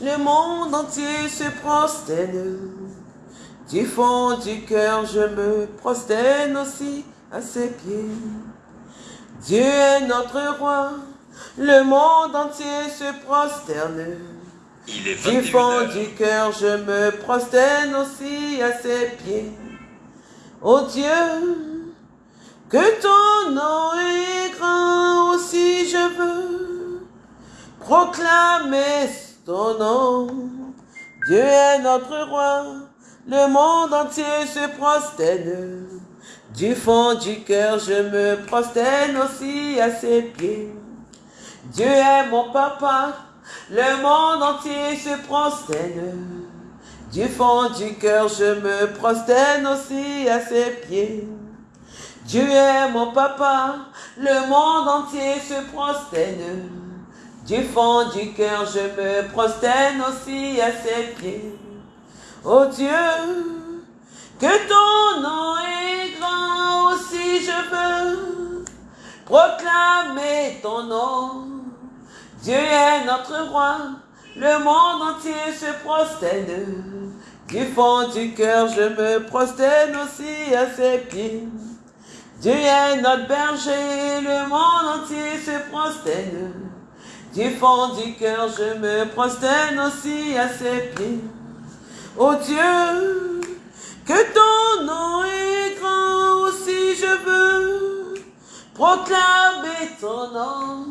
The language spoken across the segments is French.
le monde entier se prosterne. Du fond du cœur, je me prosterne aussi à ses pieds. Dieu est notre roi, le monde entier se prosterne. Il est Du 21 fond heures. du cœur, je me prosterne aussi à ses pieds. Ô Dieu, que ton nom est grand aussi je veux proclamer ton nom. Dieu est notre roi, le monde entier se prosterne. Du fond du cœur, je me prosterne aussi à ses pieds. Dieu est mon papa, le monde entier se prosterne. Du fond du cœur, je me prosterne aussi à ses pieds. Dieu est mon papa, le monde entier se prosterne. Du fond du cœur, je me prosterne aussi à ses pieds. Oh Dieu, que ton nom est grand aussi je veux proclamer ton nom. Dieu est notre roi, le monde entier se prosterne. Du fond du cœur, je me prosterne aussi à ses pieds. Dieu est notre berger, le monde entier se prosterne. Du fond du cœur, je me prosterne aussi à ses pieds. Oh Dieu, que ton nom est grand aussi je veux proclamer ton nom.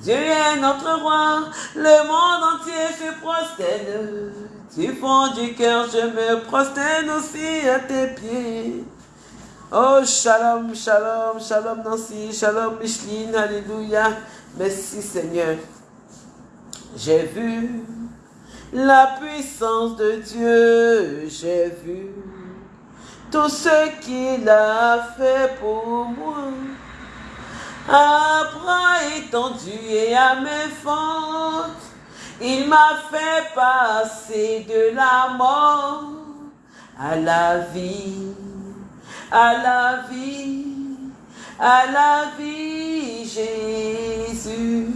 Dieu est notre roi, le monde entier se prosterne. Du fond du cœur, je me prosterne aussi à tes pieds. Oh, shalom, shalom, shalom Nancy, shalom Micheline, alléluia. Merci Seigneur. J'ai vu la puissance de Dieu, j'ai vu tout ce qu'il a fait pour moi. À bras étendu et à mes fautes, il m'a fait passer de la mort à la vie, à la vie, à la vie, Jésus.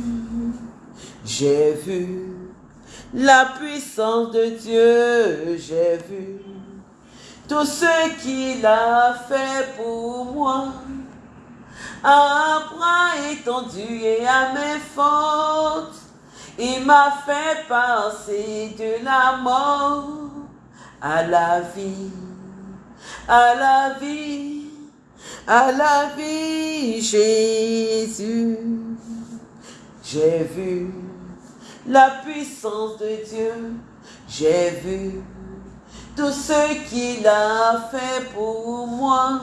J'ai vu la puissance de Dieu, j'ai vu tout ce qu'il a fait pour moi. À bras étendu et à mes fautes, il m'a fait passer de la mort à la vie, à la vie, à la vie, Jésus. J'ai vu la puissance de Dieu, j'ai vu tout ce qu'il a fait pour moi.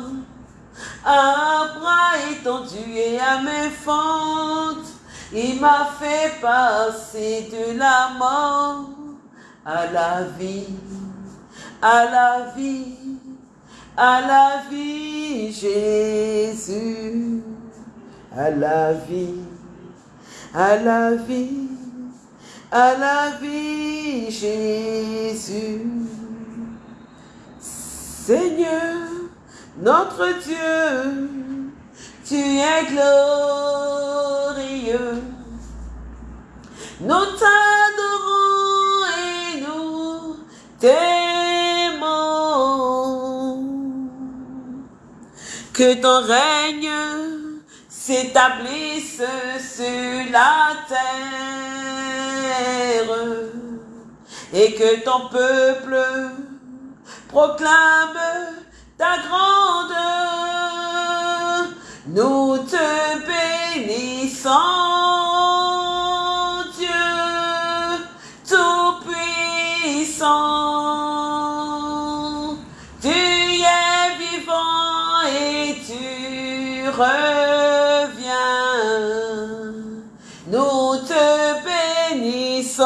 À bras étendu et à mes fentes, il m'a fait passer de la mort à la vie, à la vie, à la vie, Jésus, à la vie, à la vie, à la vie, Jésus. Seigneur, notre Dieu, tu es glorieux. Nous t'adorons et nous t'aimons. Que ton règne s'établisse sur la terre et que ton peuple proclame ta grandeur. Nous te bénissons, reviens. Nous te bénissons,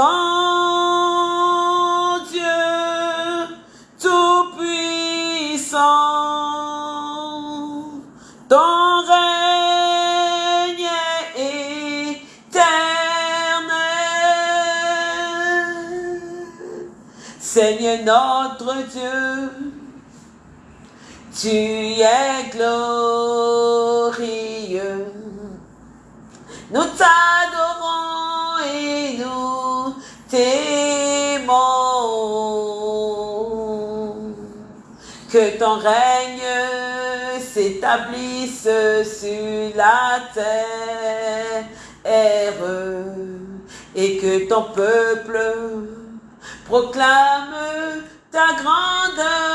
Dieu Tout-Puissant. Ton règne est éternel. Seigneur notre Dieu, tu es glorieux. Ton règne s'établisse sur la terre et que ton peuple proclame ta grandeur.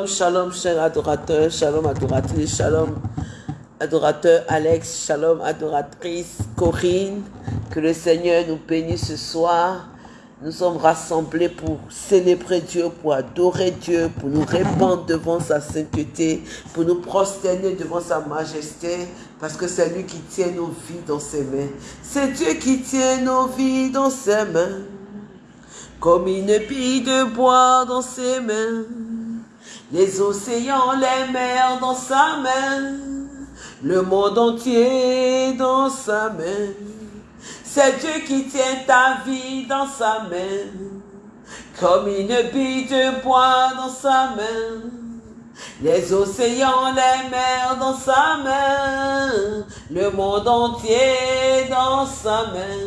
Shalom, shalom, cher adorateur, shalom adoratrice, shalom adorateur Alex, shalom adoratrice Corinne, que le Seigneur nous bénisse ce soir. Nous sommes rassemblés pour célébrer Dieu, pour adorer Dieu, pour nous répandre devant sa sainteté, pour nous prosterner devant sa majesté, parce que c'est lui qui tient nos vies dans ses mains. C'est Dieu qui tient nos vies dans ses mains, comme une pile de bois dans ses mains, les océans, les mers dans sa main, le monde entier dans sa main. C'est Dieu qui tient ta vie dans sa main, comme une bille de bois dans sa main. Les océans, les mers dans sa main, le monde entier dans sa main.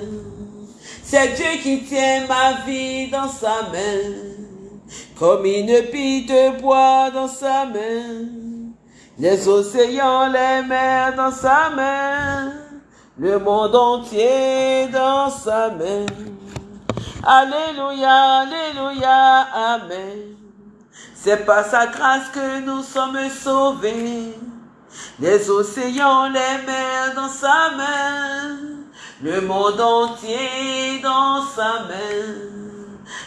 C'est Dieu qui tient ma vie dans sa main, comme une bille de bois dans sa main. Les océans, les mers dans sa main le monde entier dans sa main. Alléluia, Alléluia, Amen. C'est par sa grâce que nous sommes sauvés. Les océans, les mers dans sa main. Le monde entier dans sa main.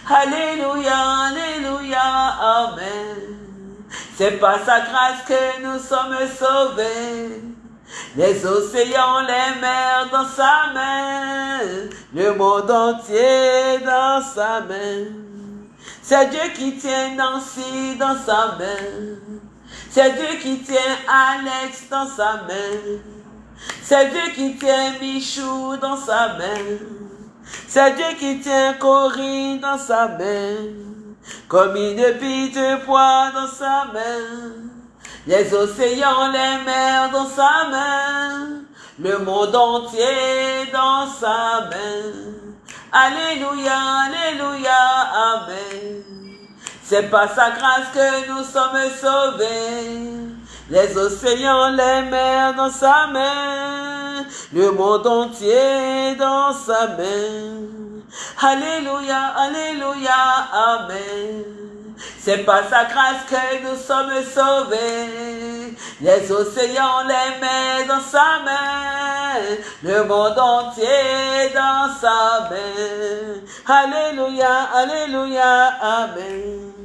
Alléluia, Alléluia, Amen. C'est par sa grâce que nous sommes sauvés. Les océans, les mers dans sa main, le monde entier dans sa main. C'est Dieu qui tient Nancy dans sa main. C'est Dieu qui tient Alex dans sa main. C'est Dieu qui tient Michou dans sa main. C'est Dieu qui tient Corinne dans sa main. Comme une bille de poids dans sa main les océans, les mers dans sa main, le monde entier dans sa main. Alléluia, Alléluia, Amen. C'est par sa grâce que nous sommes sauvés. Les océans, les mers dans sa main, le monde entier dans sa main. Alléluia, Alléluia, Amen. C'est par sa grâce que nous sommes sauvés. Les océans, les mers dans sa main. Le monde entier dans sa main. Alléluia, Alléluia, Amen.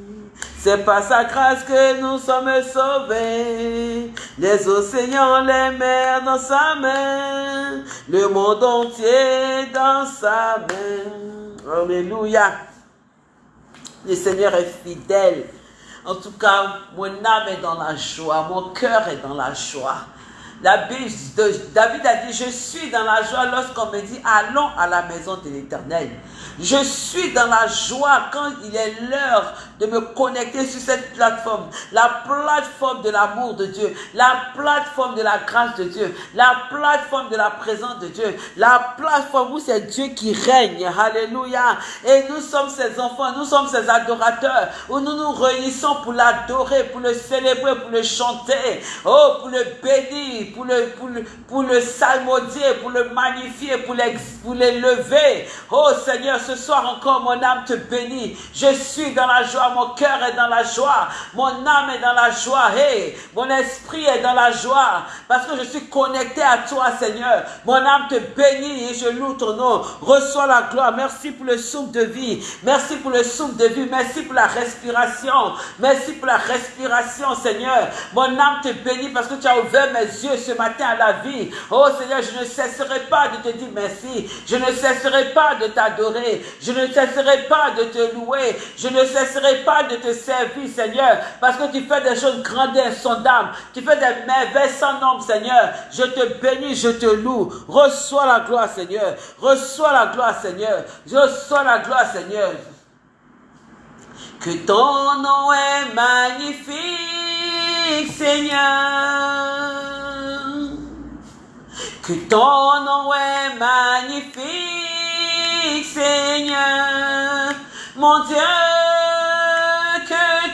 C'est par sa grâce que nous sommes sauvés. Les océans, les mers dans sa main. Le monde entier dans sa main. Alléluia. Le Seigneur est fidèle. En tout cas, mon âme est dans la joie, mon cœur est dans la joie. La David a dit, je suis dans la joie lorsqu'on me dit, allons à la maison de l'Éternel. Je suis dans la joie quand il est l'heure de me connecter sur cette plateforme. La plateforme de l'amour de Dieu. La plateforme de la grâce de Dieu. La plateforme de la présence de Dieu. La plateforme où c'est Dieu qui règne. Alléluia. Et nous sommes ses enfants. Nous sommes ses adorateurs. Où nous nous réunissons pour l'adorer, pour le célébrer, pour le chanter. Oh, pour le bénir pour le, pour le, pour le salmodier, pour le magnifier, pour l'élever. Oh Seigneur, ce soir encore, mon âme te bénit. Je suis dans la joie, mon cœur est dans la joie, mon âme est dans la joie, mon esprit est dans la joie, parce que je suis connecté à toi, Seigneur. Mon âme te bénit et je loue ton nom. Reçois la gloire. Merci pour le souffle de vie. Merci pour le souffle de vie. Merci pour la respiration. Merci pour la respiration, Seigneur. Mon âme te bénit parce que tu as ouvert mes yeux ce matin à la vie. Oh Seigneur, je ne cesserai pas de te dire merci. Je ne cesserai pas de t'adorer. Je ne cesserai pas de te louer. Je ne cesserai pas de te servir, Seigneur, parce que tu fais des choses grandes et insondables. Tu fais des merveilles sans nombre, Seigneur. Je te bénis, je te loue. Reçois la gloire, Seigneur. Reçois la gloire, Seigneur. Reçois la gloire, Seigneur. Que ton nom est magnifique, Seigneur. Que ton nom est magnifique, Seigneur. Mon Dieu,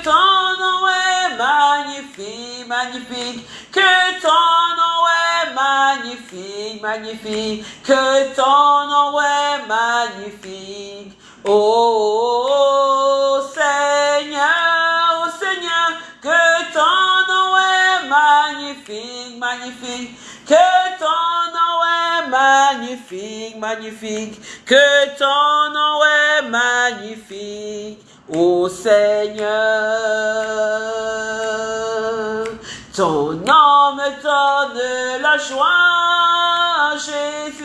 ton nom est magnifique, magnifique. Que ton nom est magnifique, magnifique. Que ton nom est magnifique. Oh Seigneur, oh Seigneur, que ton nom est magnifique, magnifique. Que ton nom est magnifique, magnifique. Que ton nom est magnifique. Oh Seigneur, ton nom me donne la joie, Jésus.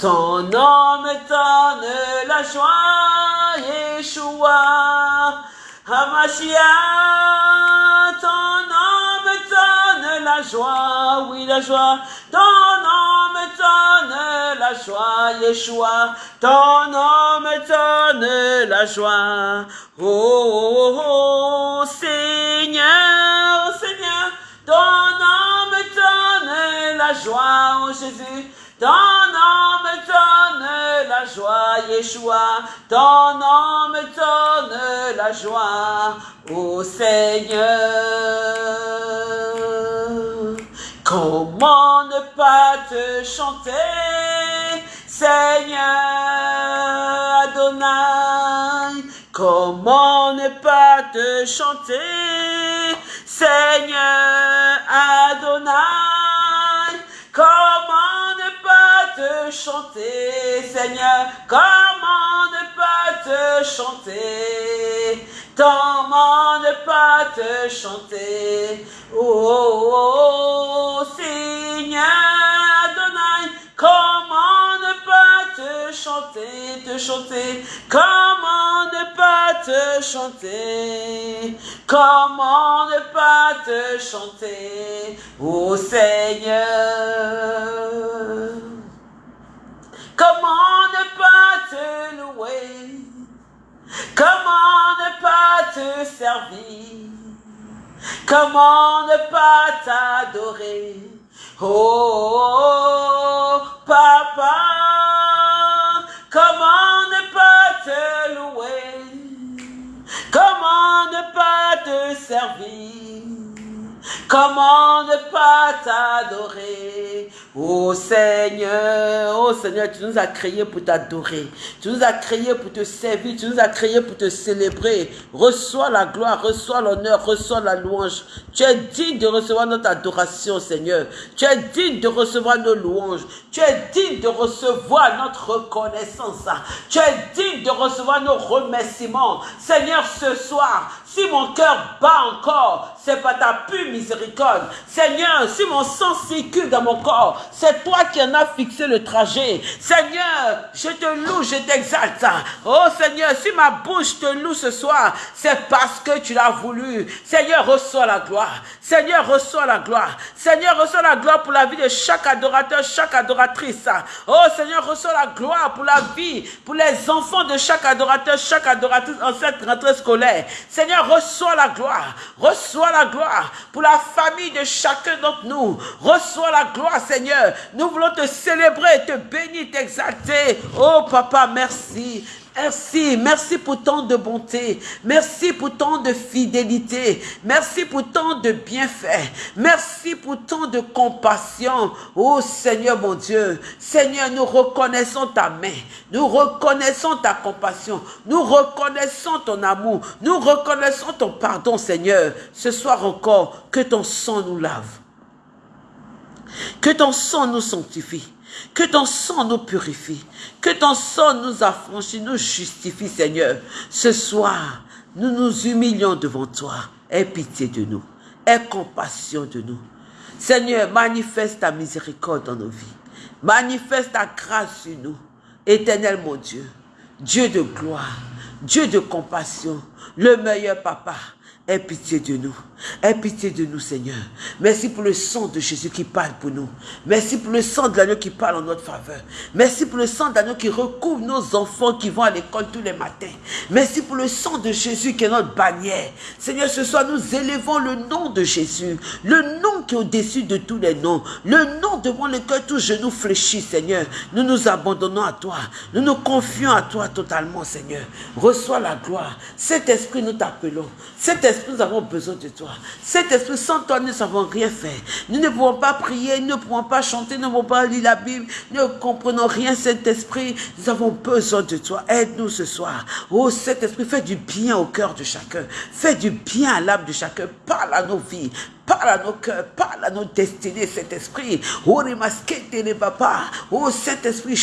Ton nom me donne la joie, Yeshua. Hamashia, ton nom donne la joie, oui la joie. Ton nom me donne la joie, Yeshua. Ton nom me donne la joie. Oh, oh, oh Seigneur, Seigneur, ton nom me donne la joie, oh Jésus. Ton nom me donne la joie, Yeshua. Ton nom me donne la joie, ô Seigneur. Comment ne pas te chanter, Seigneur Adonai? Comment ne pas te chanter, Seigneur Adonai? Comment te chanter, Seigneur Comment ne pas te chanter? Comment ne pas te chanter? Oh, oh, oh, oh Seigneur Adonai Comment ne pas te chanter, te chanter? Comment ne pas te chanter? Comment ne pas te chanter? Ô Seigneur Comment ne pas te louer? Comment ne pas te servir? Comment ne pas t'adorer? Oh, papa, comment ne pas te louer? Comment ne pas te servir? Comment ne pas t'adorer? Oh Seigneur, oh Seigneur, tu nous as créés pour t'adorer. Tu nous as créés pour te servir. Tu nous as créés pour te célébrer. Reçois la gloire, reçois l'honneur, reçois la louange. Tu es digne de recevoir notre adoration, Seigneur. Tu es digne de recevoir nos louanges. Tu es digne de recevoir notre reconnaissance. Tu es digne de recevoir nos remerciements. Seigneur, ce soir, si mon cœur bat encore, c'est pas ta pure miséricorde. Seigneur, si mon sang circule dans mon corps, c'est toi qui en as fixé le trajet. Seigneur, je te loue, je t'exalte. Oh Seigneur, si ma bouche te loue ce soir, c'est parce que tu l'as voulu. Seigneur, reçois la gloire. Seigneur, reçois la gloire. Seigneur, reçois la gloire pour la vie de chaque adorateur, chaque adoratrice. Oh Seigneur, reçois la gloire pour la vie, pour les enfants de chaque adorateur, chaque adoratrice en cette rentrée scolaire. Seigneur, reçois la gloire. Reçois la gloire pour la famille de chacun d'entre nous. Reçois la gloire, Seigneur. Nous voulons te célébrer, te bénir, t'exalter. Oh Papa, merci. Merci, merci pour tant de bonté, merci pour tant de fidélité, merci pour tant de bienfaits, merci pour tant de compassion. Oh Seigneur mon Dieu, Seigneur, nous reconnaissons ta main, nous reconnaissons ta compassion, nous reconnaissons ton amour, nous reconnaissons ton pardon Seigneur. Ce soir encore, que ton sang nous lave, que ton sang nous sanctifie. Que ton sang nous purifie. Que ton sang nous affranchit, nous justifie, Seigneur. Ce soir, nous nous humilions devant toi. Aie pitié de nous. Aie compassion de nous. Seigneur, manifeste ta miséricorde dans nos vies. Manifeste ta grâce sur nous. Éternel mon Dieu, Dieu de gloire, Dieu de compassion, le meilleur papa, Aie pitié de nous. Aie pitié de nous, Seigneur. Merci pour le sang de Jésus qui parle pour nous. Merci pour le sang de l'agneau qui parle en notre faveur. Merci pour le sang d'agneau qui recouvre nos enfants qui vont à l'école tous les matins. Merci pour le sang de Jésus qui est notre bannière. Seigneur, ce soir, nous élevons le nom de Jésus. Le nom qui est au-dessus de tous les noms. Le nom devant lequel tous genoux fléchissent, Seigneur. Nous nous abandonnons à toi. Nous nous confions à toi totalement, Seigneur. Reçois la gloire. Cet esprit, nous t'appelons. Cet esprit, nous avons besoin de toi. Cet esprit, sans toi, nous ne savons rien faire. Nous ne pouvons pas prier, nous ne pouvons pas chanter, nous ne pouvons pas lire la Bible, nous ne comprenons rien, cet esprit. Nous avons besoin de toi. Aide-nous ce soir. Oh, cet esprit, fais du bien au cœur de chacun. Fais du bien à l'âme de chacun. Parle à nos vies. Parle à nos cœurs, parle à nos destinées, cet esprit. Oh, papa. Oh, cet esprit,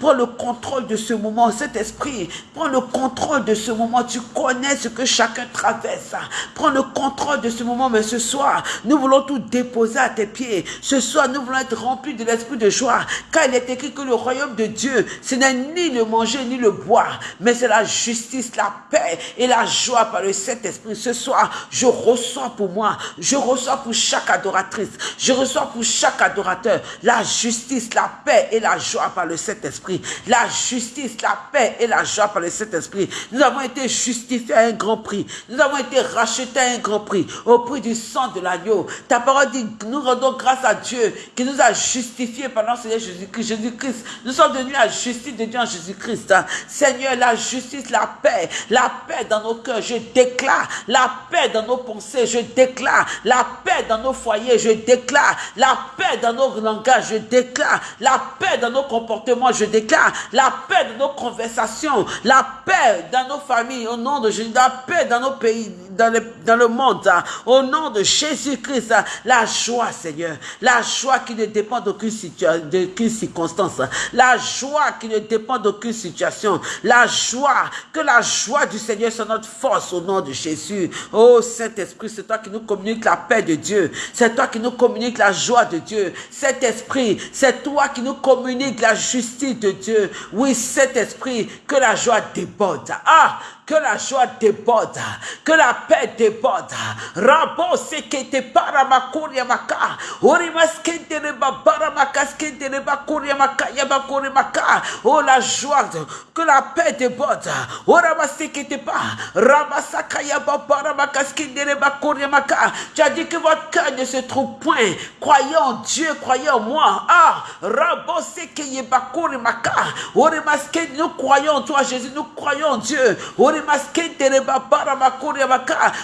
Prends le contrôle de ce moment, cet esprit. Prends le contrôle de ce moment. Tu connais ce que chacun traverse. Prends le contrôle de ce moment, mais ce soir, nous voulons tout déposer à tes pieds. Ce soir, nous voulons être remplis de l'esprit de joie. Car il est écrit que le royaume de Dieu, ce n'est ni le manger ni le boire, mais c'est la justice, la paix et la joie par le Saint-Esprit. Ce soir, je pour moi, je reçois pour chaque adoratrice, je reçois pour chaque adorateur la justice, la paix et la joie par le Saint-Esprit. La justice, la paix et la joie par le Saint-Esprit. Nous avons été justifiés à un grand prix. Nous avons été rachetés à un grand prix, au prix du sang de l'agneau. Ta parole dit, nous rendons grâce à Dieu qui nous a justifiés pendant Seigneur Jésus-Christ. Jésus-Christ, nous sommes devenus la justice de Dieu en Jésus-Christ. Seigneur, la justice, la paix, la paix dans nos cœurs, je déclare la paix dans nos pensées, je déclare la paix dans nos foyers, je déclare la paix dans nos langages, je déclare la paix dans nos comportements, je déclare la paix dans nos conversations, la paix dans nos familles, au nom de Jésus, la paix dans nos pays, dans le, monde, hein. au nom de Jésus-Christ, hein. la joie, Seigneur, la joie qui ne dépend d'aucune circonstance, hein. la joie qui ne dépend d'aucune situation, la joie, que la joie du Seigneur soit notre force au nom de Jésus. Oh Saint-Esprit, c'est toi qui nous communique la paix de Dieu. C'est toi qui nous communique la joie de Dieu. Cet esprit, c'est toi qui nous communique la justice de Dieu. Oui, cet esprit, que la joie déborde. Ah, que la joie déborde, que la paix déborde. Rabo sekete para makuria maka. Ori maskente ne babara makaskente ne bakuria maka ya bakuri maka. Oh la joie, que la paix déborde. Ora masekete pa. Ramasaka ya babara makaskente ne bakuria maka. Tu as dit que votre cœur ne se trouve point. Croyez en Dieu, croyez en moi. Ah, rabo sekeye bakuri maka. Ori maskente, nous croyons toi Jésus, nous croyons Dieu.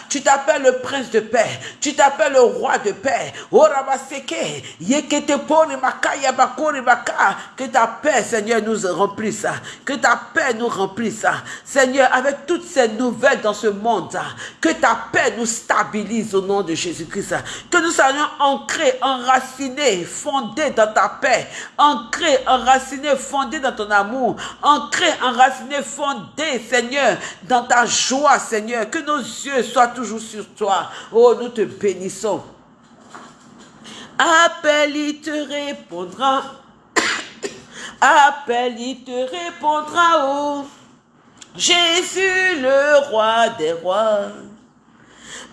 Tu t'appelles le prince de paix. Tu t'appelles le roi de paix. Que ta paix, Seigneur, nous remplisse. Que ta paix nous remplisse. Seigneur, avec toutes ces nouvelles dans ce monde, que ta paix nous stabilise au nom de Jésus-Christ. Que nous soyons ancrés, enracinés, fondés dans ta paix. Ancrés, enracinés, fondés dans ton amour. Ancrés, enracinés, fondés, Seigneur, dans ta joie, Seigneur. Que nos yeux soient toujours sur toi. Oh, nous te bénissons. Appelle, il te répondra. Appelle, il te répondra. Oh, Jésus, le roi des rois.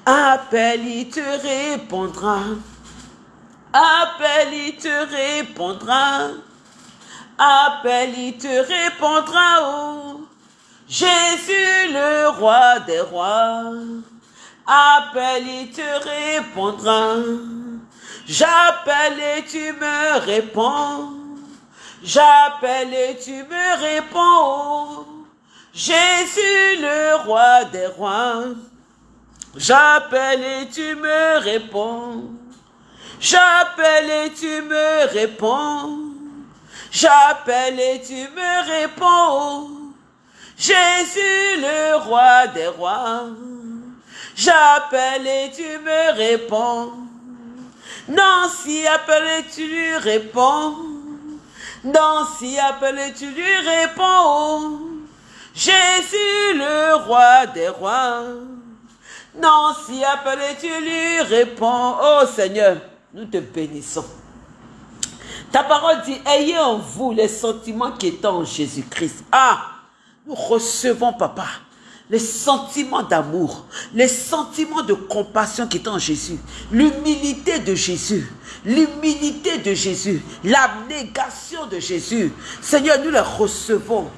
Appelle, il te répondra. Appelle, il te répondra. Appelle, il te répondra. Oh, Jésus, le roi des rois, appelle et te répondra. J'appelle et tu me réponds. J'appelle et tu me réponds. Jésus, le roi des rois. J'appelle et tu me réponds. J'appelle et tu me réponds. J'appelle et tu me réponds. Jésus, le roi des rois. J'appelle et tu me réponds. Nancy, appelle et tu lui réponds. Nancy, appelle et tu lui réponds. Jésus, le roi des rois. Nancy, appelle et tu lui réponds. Oh Seigneur, nous te bénissons. Ta parole dit, ayez en vous les sentiments qui étaient en Jésus-Christ. Ah, nous recevons, papa, les sentiments d'amour, les sentiments de compassion qui étaient en Jésus, l'humilité de Jésus, l'humilité de Jésus, l'abnégation de Jésus. Seigneur, nous les recevons.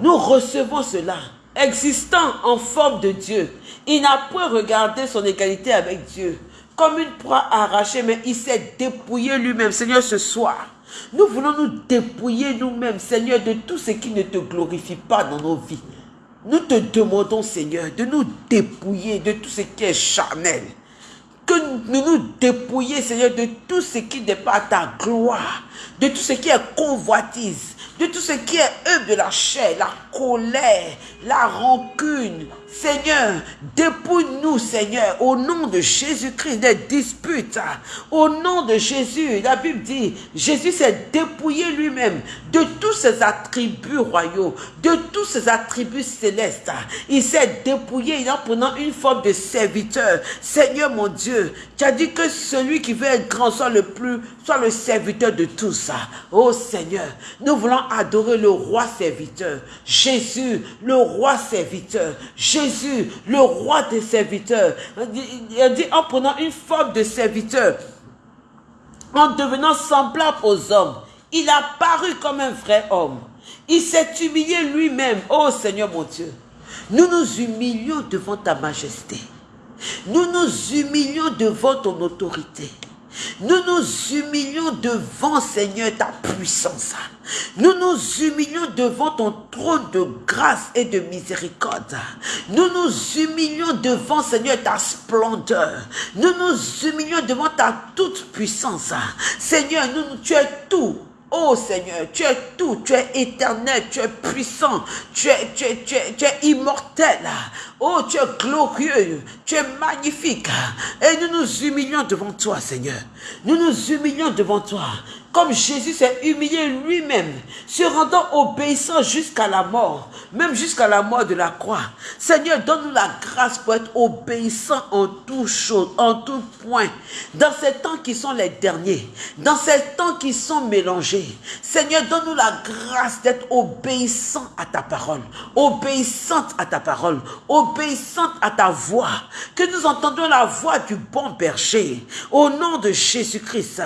Nous recevons cela, existant en forme de Dieu. Il n'a point regardé son égalité avec Dieu comme une proie arrachée, mais il s'est dépouillé lui-même. Seigneur, ce soir, nous voulons nous dépouiller nous-mêmes, Seigneur, de tout ce qui ne te glorifie pas dans nos vies. Nous te demandons, Seigneur, de nous dépouiller de tout ce qui est charnel. Que nous nous dépouiller, Seigneur, de tout ce qui n'est pas ta gloire, de tout ce qui est convoitise, de tout ce qui est œuvre de la chair, la colère, la rancune, Seigneur, dépouille-nous, Seigneur, au nom de Jésus-Christ, des disputes. Au nom de Jésus, la Bible dit, Jésus s'est dépouillé lui-même de tous ses attributs royaux, de tous ses attributs célestes. Il s'est dépouillé en prenant une forme de serviteur. Seigneur mon Dieu, tu as dit que celui qui veut être grand soit le plus, soit le serviteur de tous. Oh Seigneur, nous voulons adorer le roi serviteur. Jésus, le roi serviteur. Jésus, le roi des serviteurs, il dit en prenant une forme de serviteur, en devenant semblable aux hommes, il a paru comme un vrai homme. Il s'est humilié lui-même. Oh Seigneur mon Dieu, nous nous humilions devant ta majesté. Nous nous humilions devant ton autorité. Nous nous humilions devant, Seigneur, ta puissance. Nous nous humilions devant ton trône de grâce et de miséricorde. Nous nous humilions devant, Seigneur, ta splendeur. Nous nous humilions devant ta toute puissance. Seigneur, nous, tu es tout Oh Seigneur, tu es tout, tu es éternel, tu es puissant, tu es, tu es, tu es, tu es immortel. Oh, tu es glorieux, tu es magnifique. Et nous nous humilions devant toi, Seigneur. Nous nous humilions devant toi comme Jésus s'est humilié lui-même, se rendant obéissant jusqu'à la mort, même jusqu'à la mort de la croix. Seigneur, donne-nous la grâce pour être obéissant en toutes choses, en tout point, dans ces temps qui sont les derniers, dans ces temps qui sont mélangés. Seigneur, donne-nous la grâce d'être obéissant à ta parole, obéissante à ta parole, obéissante à ta voix, que nous entendions la voix du bon berger, au nom de Jésus-Christ.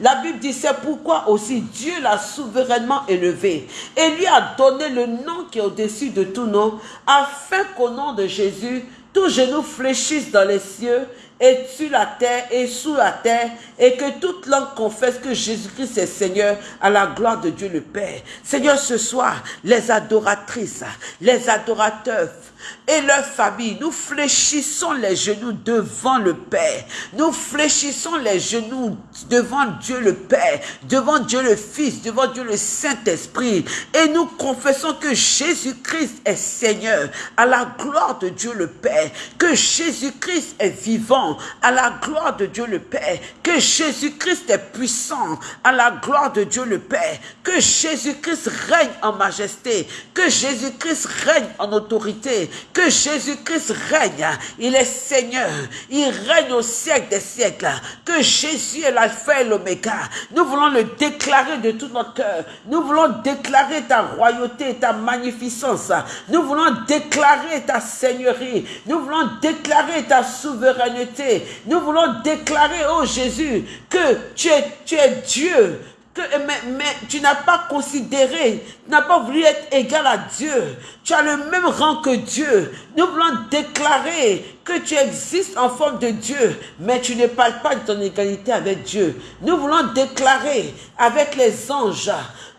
La Bible dit c'est pourquoi aussi Dieu l'a souverainement élevé. Et lui a donné le nom qui est au-dessus de tout nom, afin qu'au nom de Jésus, tout genou fléchisse dans les cieux et sur la terre et sous la terre, et que toute langue confesse que Jésus-Christ est Seigneur à la gloire de Dieu le Père. Seigneur, ce soir, les adoratrices, les adorateurs, et leur famille. Nous fléchissons les genoux devant le Père. Nous fléchissons les genoux devant Dieu le Père, devant Dieu le Fils, devant Dieu le Saint-Esprit. Et nous confessons que Jésus-Christ est Seigneur à la gloire de Dieu le Père. Que Jésus-Christ est vivant à la gloire de Dieu le Père. Que Jésus-Christ est puissant à la gloire de Dieu le Père. Que Jésus-Christ règne en majesté. Que Jésus-Christ règne en autorité que Jésus-Christ règne. Il est Seigneur. Il règne au siècle des siècles. Que Jésus est l'alpha et l'oméga. Nous voulons le déclarer de tout notre cœur. Nous voulons déclarer ta royauté, ta magnificence. Nous voulons déclarer ta seigneurie. Nous voulons déclarer ta souveraineté. Nous voulons déclarer, oh Jésus, que tu es, Dieu que, mais, mais tu n'as pas considéré, tu n'as pas voulu être égal à Dieu. Tu as le même rang que Dieu. Nous voulons déclarer que tu existes en forme de Dieu, mais tu ne parles pas de ton égalité avec Dieu. Nous voulons déclarer avec les anges,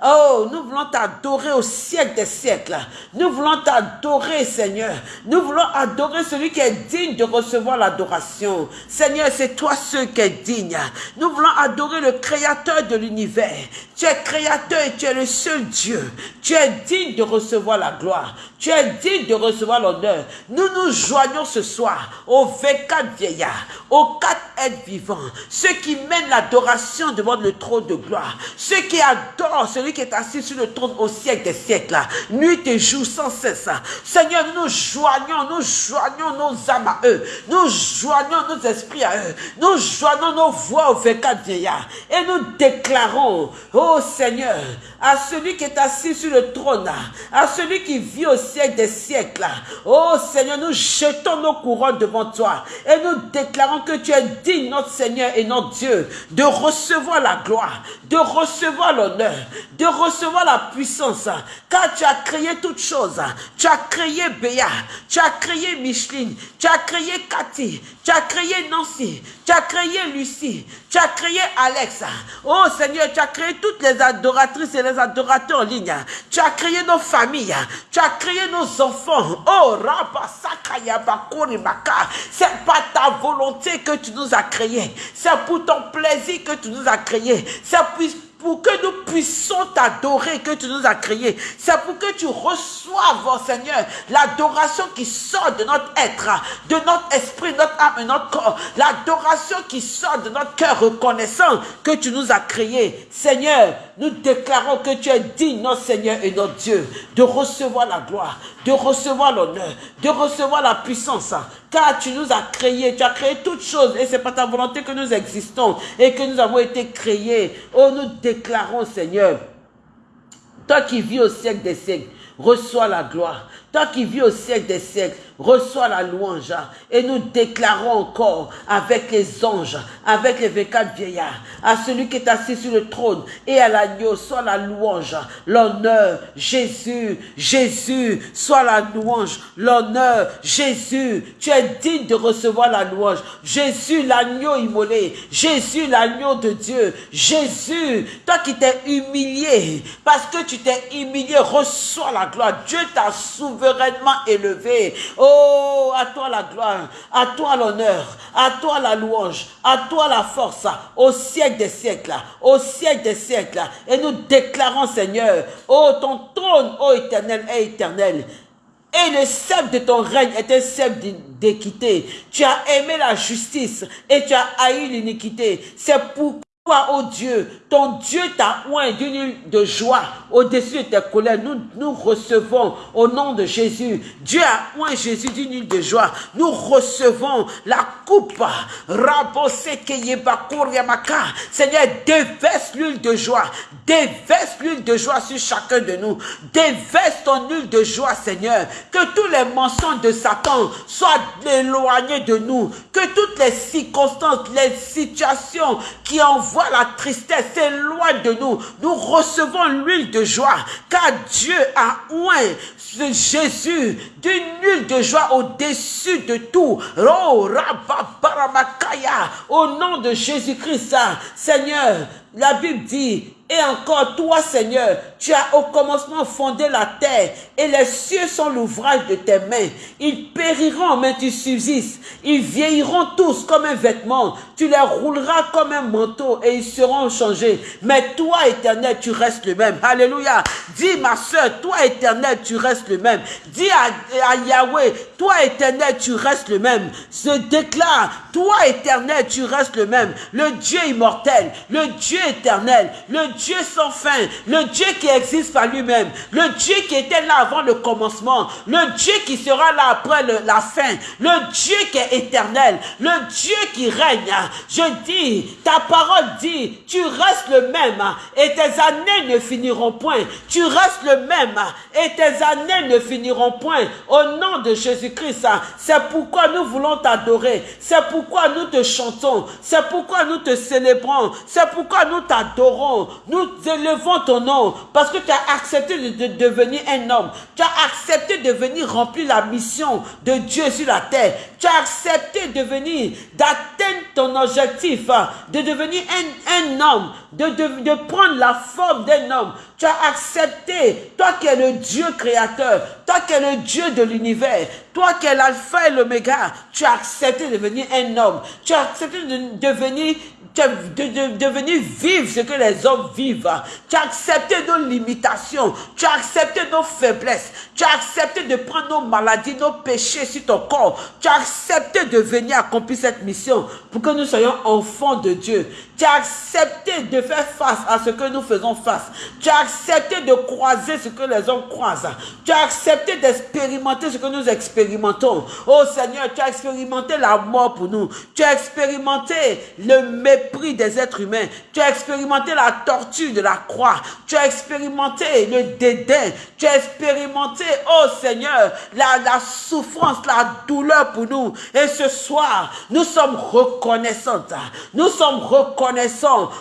Oh, nous voulons t'adorer au siècle des siècles. Nous voulons t'adorer, Seigneur. Nous voulons adorer celui qui est digne de recevoir l'adoration. Seigneur, c'est toi ce qui est digne. Nous voulons adorer le créateur de l'univers. Tu es créateur et tu es le seul Dieu. Tu es digne de recevoir la gloire. Tu es digne de recevoir l'honneur. Nous nous joignons ce soir aux 24 vieillards, aux quatre êtres vivants, ceux qui mènent l'adoration devant le trône de gloire, ceux qui adorent celui qui est assis sur le trône au siècle des siècles, nuit et jour sans cesse. Seigneur, nous nous joignons, nous joignons nos âmes à eux, nous joignons nos esprits à eux, nous joignons nos voix aux 24 vieillards et nous déclarons, oh Seigneur, à celui qui est assis sur le trône, à celui qui vit au siècle des siècles. Oh Seigneur, nous jetons nos devant toi et nous déclarons que tu es digne, notre Seigneur et notre Dieu, de recevoir la gloire, de recevoir l'honneur, de recevoir la puissance, car tu as créé toutes choses. Tu as créé Béa, tu as créé Micheline, tu as créé Cathy, tu as créé Nancy, tu as créé Lucie, tu as créé Alex. Oh Seigneur, tu as créé toutes les adoratrices et les adorateurs en ligne. Tu as créé nos familles, tu as créé nos enfants. Oh C'est pas ta volonté que tu nous as créés, c'est pour ton plaisir que tu nous as créés, c'est pour que nous puissions t'adorer que tu nous as créés. C'est pour que tu reçoives, oh Seigneur, l'adoration qui sort de notre être, de notre esprit, notre âme et notre corps. L'adoration qui sort de notre cœur reconnaissant que tu nous as créés. Seigneur, nous déclarons que tu es digne, notre Seigneur et notre Dieu, de recevoir la gloire, de recevoir l'honneur, de recevoir la puissance. Car tu nous as créés, tu as créé toutes choses et c'est pas ta volonté que nous existons et que nous avons été créés. Oh, nous déclarons, Seigneur, toi qui vis au siècle des siècles, reçois la gloire. Toi qui vis au siècle des siècles, reçois la louange. Et nous déclarons encore avec les anges, avec les 24 vieillards, à celui qui est assis sur le trône et à l'agneau, soit la louange, l'honneur, Jésus, Jésus, soit la louange, l'honneur, Jésus, tu es digne de recevoir la louange. Jésus, l'agneau immolé, Jésus, l'agneau de Dieu, Jésus, toi qui t'es humilié, parce que tu t'es humilié, reçois la gloire. Dieu t'a souverainement élevé. Oh, à toi la gloire, à toi l'honneur, à toi la louange, à toi la force, au siècle des siècles, au siècle des siècles. Et nous déclarons, Seigneur, oh, ton trône, oh éternel, est éternel. Et le sceptre de ton règne est un sceptre d'équité. Tu as aimé la justice et tu as haï l'iniquité. C'est pourquoi, oh Dieu, ton Dieu t'a oint d'une de joie au-dessus de tes colères. Nous, nous recevons au nom de Jésus. Dieu a oint Jésus d'une huile de joie. Nous recevons la coupe. Seigneur, déverse l'huile de joie. Déverse l'huile de joie sur chacun de nous. Déverse ton huile de joie, Seigneur. Que tous les mensonges de Satan soient éloignés de nous. Que toutes les circonstances, les situations qui envoient la tristesse, loin de nous. Nous recevons l'huile de joie, car Dieu a oint Jésus d'une huile de joie au-dessus de tout. Au nom de Jésus-Christ, Seigneur, la Bible dit, et encore toi, Seigneur, tu as au commencement fondé la terre et les cieux sont l'ouvrage de tes mains. Ils périront, mais tu subsistes. Ils vieilliront tous comme un vêtement. Tu les rouleras comme un manteau et ils seront changés. Mais toi, éternel, tu restes le même. Alléluia. Dis, ma soeur, toi, éternel, tu restes le même. Dis à, Yahweh, toi, éternel, tu restes le même. Se déclare, toi, éternel, tu restes le même. Le Dieu immortel, le Dieu éternel, le Dieu sans fin, le Dieu qui est existe par lui-même, le Dieu qui était là avant le commencement, le Dieu qui sera là après la fin, le Dieu qui est éternel, le Dieu qui règne. Je dis, ta parole dit, tu restes le même et tes années ne finiront point. Tu restes le même et tes années ne finiront point. Au nom de Jésus-Christ, c'est pourquoi nous voulons t'adorer. C'est pourquoi nous te chantons. C'est pourquoi nous te célébrons. C'est pourquoi nous t'adorons. Nous élevons ton nom parce que tu as accepté de, devenir un homme. Tu as accepté de venir remplir la mission de Dieu sur la terre. Tu as accepté de venir, d'atteindre ton objectif, de devenir un, homme, de, de prendre la forme d'un homme. Tu as accepté, toi qui es le Dieu créateur, toi qui es le Dieu de l'univers, toi qui es l'alpha et l'oméga, tu as accepté de devenir un homme. Tu as accepté de devenir de, de, venir vivre ce que les hommes vivent. Tu as accepté nos limitations. Tu as accepté nos faiblesses. Tu as accepté de prendre nos maladies, nos péchés sur ton corps. Tu as accepté de venir accomplir cette mission pour que nous soyons enfants de Dieu. Tu as accepté de faire face à ce que nous faisons face. Tu as accepté de croiser ce que les hommes croisent. Tu as accepté d'expérimenter ce que nous expérimentons. Oh Seigneur, tu as expérimenté la mort pour nous. Tu as expérimenté le mépris des êtres humains. Tu as expérimenté la torture de la croix. Tu as expérimenté le dédain. Tu as expérimenté, oh Seigneur, la, souffrance, la douleur pour nous. Et ce soir, nous sommes reconnaissants. Nous sommes reconnaissants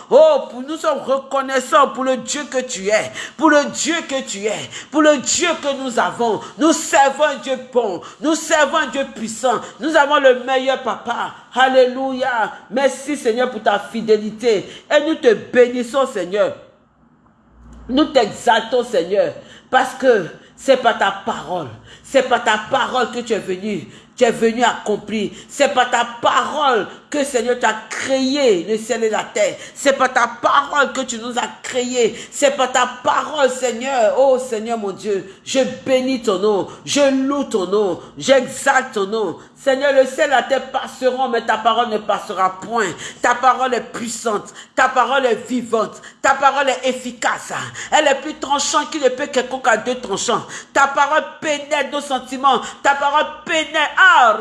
Oh, nous sommes reconnaissants pour le Dieu que tu es, pour le Dieu que tu es, pour le Dieu que nous avons. Nous servons un Dieu bon, nous servons un Dieu puissant. Nous avons le meilleur papa. Alléluia. Merci Seigneur pour ta fidélité. Et nous te bénissons Seigneur. Nous t'exaltons Seigneur. Parce que c'est pas ta parole. C'est pas ta parole que tu es venu tu es venu accomplir. C'est pas ta parole que Seigneur tu as créé le ciel et la terre. C'est pas ta parole que tu nous as créé. C'est pas ta parole, Seigneur. Oh Seigneur mon Dieu, je bénis ton nom. Je loue ton nom. J'exalte ton nom. Seigneur, le ciel et la terre passeront, mais ta parole ne passera point. Ta parole est puissante. Ta parole est vivante. Ta parole est efficace. Elle est plus tranchante qu'il ne peut quelconque à deux tranchants. Ta parole pénètre nos sentiments. Ta parole pénètre. Ah,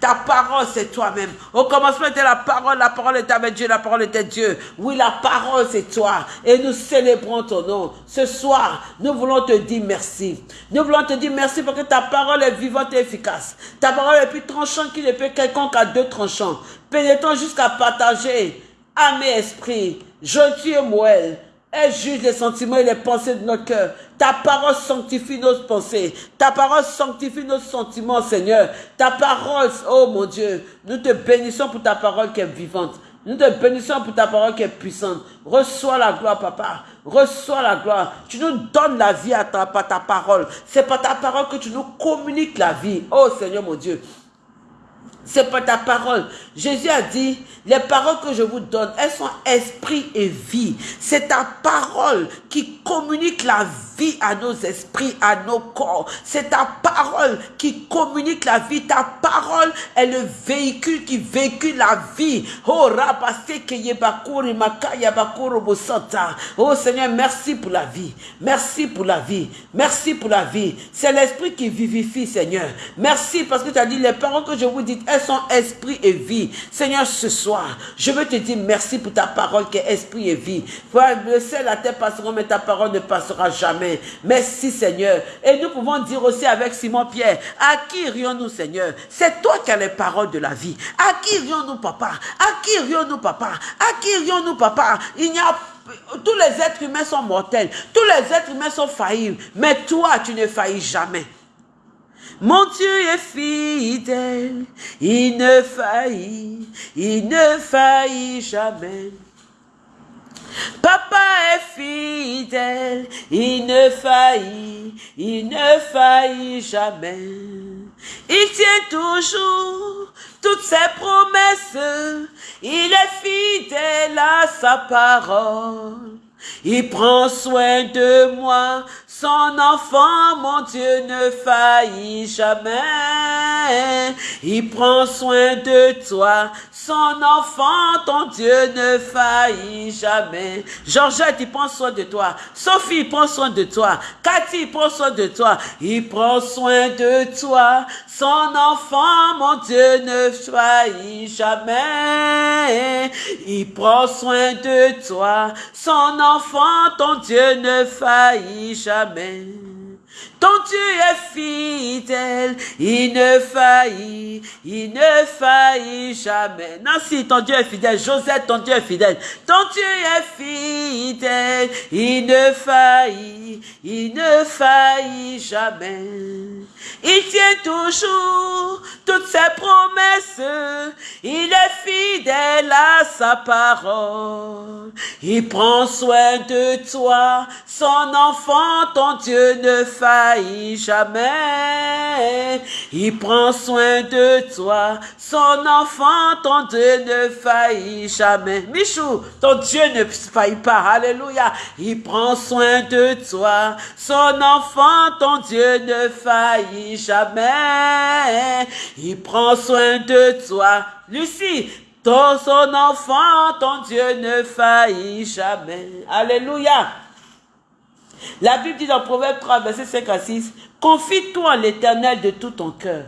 ta parole, c'est toi-même. Au commencement était la parole. La parole est avec Dieu. La parole était Dieu. Oui, la parole, c'est toi. Et nous célébrons ton nom. Ce soir, nous voulons te dire merci. Nous voulons te dire merci parce que ta parole est vivante et efficace. Ta parole est plus tranchante qu'il ne peut quelconque à deux tranchants. Pénétrant jusqu'à partager et esprit. Je et Moël. Elle juge les sentiments et les pensées de notre cœur. Ta parole sanctifie nos pensées. Ta parole sanctifie nos sentiments, Seigneur. Ta parole, oh mon Dieu, nous te bénissons pour ta parole qui est vivante. Nous te bénissons pour ta parole qui est puissante. Reçois la gloire, papa. Reçois la gloire. Tu nous donnes la vie à ta, par ta parole. C'est par ta parole que tu nous communiques la vie. Oh Seigneur mon Dieu. C'est pas ta parole. Jésus a dit, les paroles que je vous donne, elles sont esprit et vie. C'est ta parole qui communique la vie à nos esprits, à nos corps. C'est ta parole qui communique la vie. Ta parole est le véhicule qui véhicule la vie. Oh, Oh Seigneur, merci pour la vie. Merci pour la vie. Merci pour la vie. C'est l'esprit qui vivifie, Seigneur. Merci parce que tu as dit les paroles que je vous dis, elles sont esprit et vie. Seigneur, ce soir, je veux te dire merci pour ta parole qui est esprit et vie. Le ciel, la terre passeront, mais ta parole ne passera jamais. Merci, Seigneur. Et nous pouvons dire aussi avec Simon-Pierre, à qui irions-nous, Seigneur? C'est toi qui as les paroles de la vie. À qui irions-nous, papa? À qui irions-nous, papa? À qui irions-nous, papa? Il n'y a tous les êtres humains sont mortels. Tous les êtres humains sont faillis. Mais toi, tu ne faillis jamais. Mon Dieu est fidèle, il ne faillit, il ne faillit jamais. Papa est fidèle, il ne faillit, il ne faillit jamais. Il tient toujours toutes ses promesses, il est fidèle à sa parole. Il prend soin de moi, son enfant, mon Dieu, ne faillit jamais. Il prend soin de toi, son enfant, ton Dieu ne faillit jamais. Georgette, il prend soin de toi. Sophie, prend soin de toi. Cathy, prend soin de toi. Il prend soin de toi. Son enfant, mon Dieu, ne faillit jamais. Il prend soin de toi. Son enfant, ton Dieu ne faillit jamais. Ton Dieu est fidèle, il ne faillit, il ne faillit jamais. Nancy, ton Dieu est fidèle. Josette, ton Dieu est fidèle. Ton Dieu est fidèle, il ne faillit, il ne faillit jamais. Il tient toujours toutes ses promesses. Il est fidèle à sa parole. Il prend soin de toi, son enfant, ton Dieu ne faillit jamais. Il prend soin de toi, son enfant, ton Dieu ne faillit jamais. Michou, ton Dieu ne faillit pas. Alléluia. Il prend soin de toi, son enfant, ton Dieu ne faillit jamais. Il prend soin de toi. Lucie, ton son enfant, ton Dieu ne faillit jamais. Alléluia. La Bible dit dans Proverbe 3, verset 5 à 6, Confie-toi en l'éternel de tout ton cœur.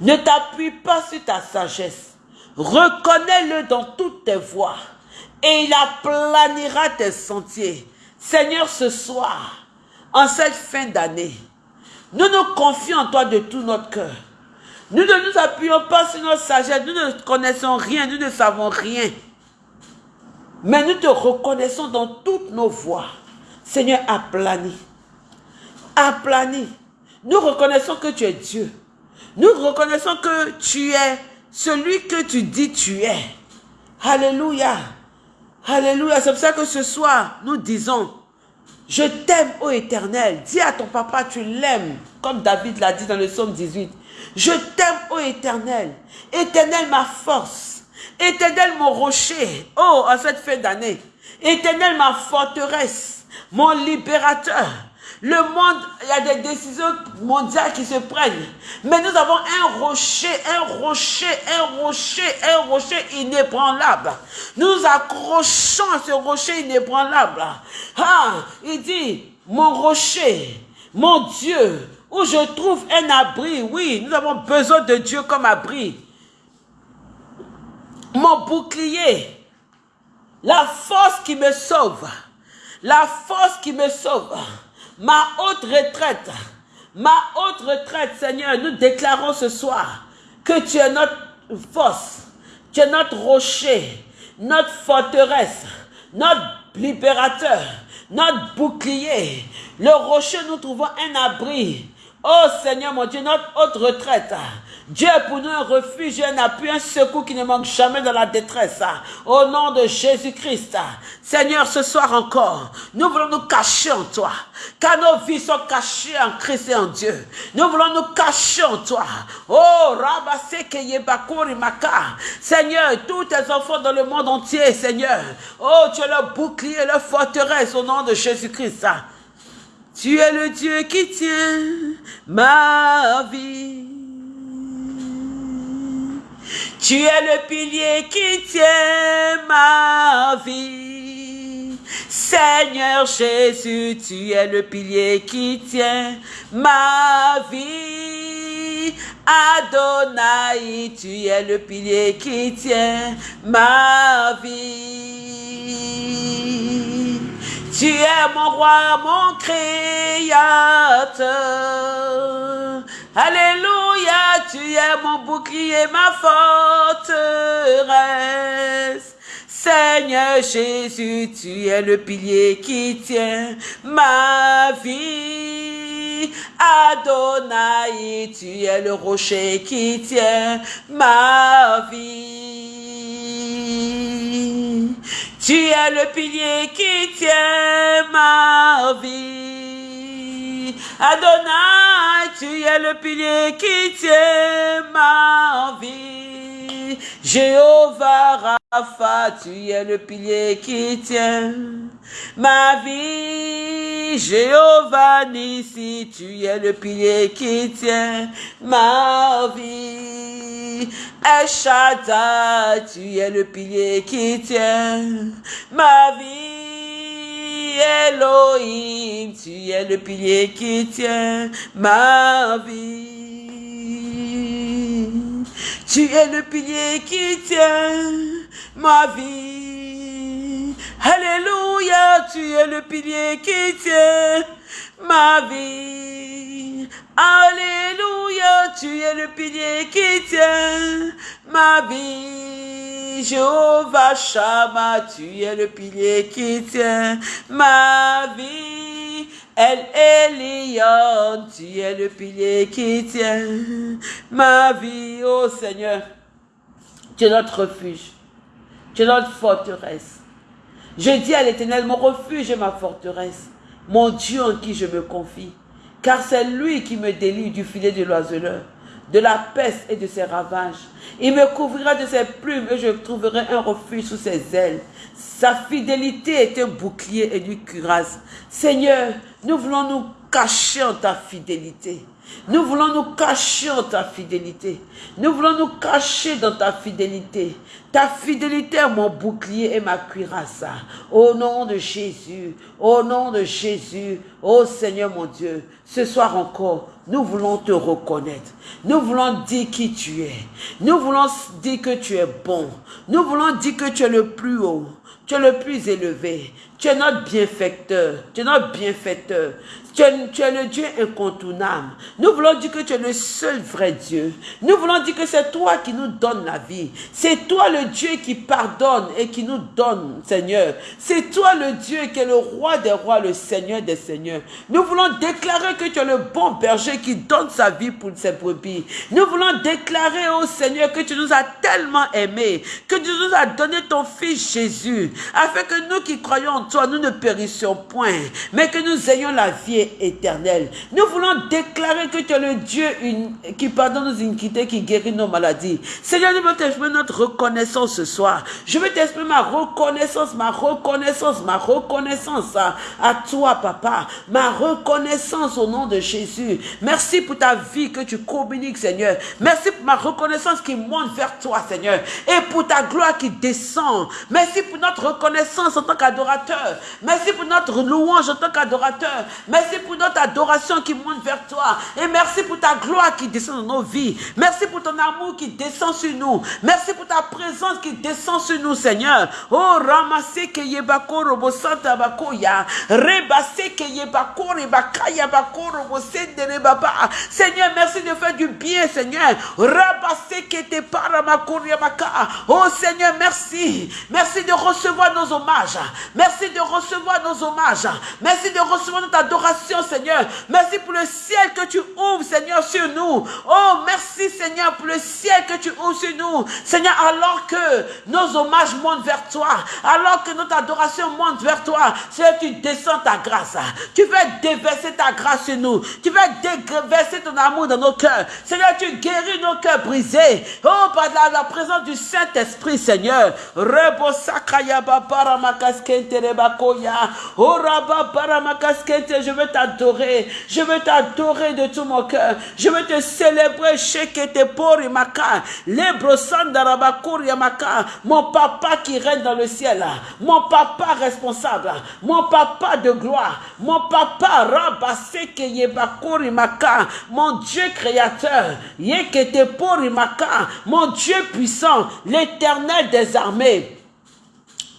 Ne t'appuie pas sur ta sagesse. Reconnais-le dans toutes tes voies et il aplanira tes sentiers. Seigneur, ce soir, en cette fin d'année, nous nous confions en toi de tout notre cœur. Nous ne nous appuyons pas sur notre sagesse, nous ne connaissons rien, nous ne savons rien. Mais nous te reconnaissons dans toutes nos voies. Seigneur, aplani. Aplani. Nous reconnaissons que tu es Dieu. Nous reconnaissons que tu es celui que tu dis tu es. Alléluia. Alléluia. C'est pour ça que ce soir, nous disons, je t'aime, ô éternel. Dis à ton papa, tu l'aimes, comme David l'a dit dans le psaume 18. Je t'aime, ô éternel. Éternel, ma force. Éternel, mon rocher. Oh, en cette fin d'année. Éternel, ma forteresse. Mon libérateur. Le monde, il y a des décisions mondiales qui se prennent. Mais nous avons un rocher, un rocher, un rocher, un rocher inébranlable. Nous accrochons à ce rocher inébranlable. Ah, il dit, mon rocher, mon Dieu, où je trouve un abri. Oui, nous avons besoin de Dieu comme abri. Mon bouclier, la force qui me sauve, la force qui me sauve ma haute retraite, ma haute retraite, Seigneur, nous déclarons ce soir que tu es notre force, tu es notre rocher, notre forteresse, notre libérateur, notre bouclier. Le rocher, nous trouvons un abri. Oh Seigneur mon Dieu, notre haute retraite. Dieu est pour nous un refuge, un appui, un secours qui ne manque jamais dans la détresse. Au nom de Jésus-Christ. Seigneur, ce soir encore, nous voulons nous cacher en toi. Car nos vies sont cachées en Christ et en Dieu. Nous voulons nous cacher en toi. Oh, Maka. Seigneur, tous tes enfants dans le monde entier, Seigneur. Oh, tu es le bouclier, le forteresse au nom de Jésus-Christ. Tu es le Dieu qui tient ma vie. Tu es le pilier qui tient ma vie. Seigneur Jésus, tu es le pilier qui tient ma vie. Adonai, tu es le pilier qui tient ma vie. Tu es mon roi, mon créateur. Alléluia, tu es mon bouclier, ma forteresse. Seigneur Jésus, tu es le pilier qui tient ma vie. Adonai, tu es le rocher qui tient ma vie. Tu es le pilier qui tient ma vie. Adonai, tu es le pilier qui tient ma vie. Jéhovah Rapha, tu es le pilier qui tient ma vie. Jéhovah Nissi, tu es le pilier qui tient ma vie. Eshata, tu es le pilier qui tient ma vie. Elohim, tu es le pilier qui tient ma vie. Tu es le pilier qui tient ma vie. Alléluia, tu es le pilier qui tient ma vie. Alléluia, tu es le pilier qui tient ma vie. Jéhovah Shama, tu es le pilier qui tient ma vie. El Elion, tu es le pilier qui tient ma vie. Oh Seigneur, tu es notre refuge. Tu es notre forteresse. Je dis à l'Éternel, mon refuge et ma forteresse, mon Dieu en qui je me confie, car c'est lui qui me délie du filet de l'oiseleur, de la peste et de ses ravages. Il me couvrira de ses plumes et je trouverai un refuge sous ses ailes. Sa fidélité est un bouclier et une cuirasse. Seigneur, nous voulons nous cacher en ta fidélité. Nous voulons nous cacher en ta fidélité. Nous voulons nous cacher dans ta fidélité. Ta fidélité est mon bouclier et ma cuirasse. Au nom de Jésus, au nom de Jésus, ô Seigneur mon Dieu, ce soir encore, nous voulons te reconnaître. Nous voulons dire qui tu es. Nous voulons dire que tu es bon. Nous voulons dire que tu es le plus haut. Tu es le plus élevé. Tu es notre bienfaiteur. Tu es notre bienfaiteur. Tu es, le Dieu incontournable. Nous voulons dire que tu es le seul vrai Dieu. Nous voulons dire que c'est toi qui nous donne la vie. C'est toi le Dieu qui pardonne et qui nous donne, Seigneur. C'est toi le Dieu qui est le roi des rois, le Seigneur des seigneurs. Nous voulons déclarer que tu es le bon berger qui donne sa vie pour ses brebis. Nous voulons déclarer, au Seigneur, que tu nous as tellement aimés, que tu nous as donné ton Fils Jésus, afin que nous qui croyons en toi, nous ne périssions point, mais que nous ayons la vie éternel. Nous voulons déclarer que tu es le Dieu qui pardonne nos iniquités, qui guérit nos maladies. Seigneur, nous voulons t'exprimer notre reconnaissance ce soir. Je veux t'exprimer ma reconnaissance, ma reconnaissance, ma reconnaissance à, à toi, papa. Ma reconnaissance au nom de Jésus. Merci pour ta vie que tu communiques, Seigneur. Merci pour ma reconnaissance qui monte vers toi, Seigneur. Et pour ta gloire qui descend. Merci pour notre reconnaissance en tant qu'adorateur. Merci pour notre louange en tant qu'adorateur. Merci pour notre adoration qui monte vers toi. Et merci pour ta gloire qui descend dans nos vies. Merci pour ton amour qui descend sur nous. Merci pour ta présence qui descend sur nous, Seigneur. Oh, ramasse que yebako robo santa ya. Rebase que yebako rebakaya bako. Seigneur, merci de faire du bien, Seigneur. Rabasse que te paramako maka. Oh, Seigneur, merci. Merci de recevoir nos hommages. Merci de recevoir nos hommages. Merci de recevoir notre adoration Seigneur. Merci pour le ciel que tu ouvres, Seigneur, sur nous. Oh, merci, Seigneur, pour le ciel que tu ouvres sur nous. Seigneur, alors que nos hommages montent vers toi, alors que notre adoration monte vers toi, Seigneur, tu descends ta grâce. Tu veux déverser ta grâce sur nous. Tu veux déverser ton amour dans nos cœurs. Seigneur, tu guéris nos cœurs brisés. Oh, par la, présence du Saint-Esprit, Seigneur. Oh, je veux t'adorer. Je veux t'adorer de tout mon cœur. Je veux te célébrer. Mon papa qui règne dans le ciel. Mon papa responsable. Mon papa de gloire. Mon papa Mon Dieu créateur. Mon Dieu puissant. L'éternel des armées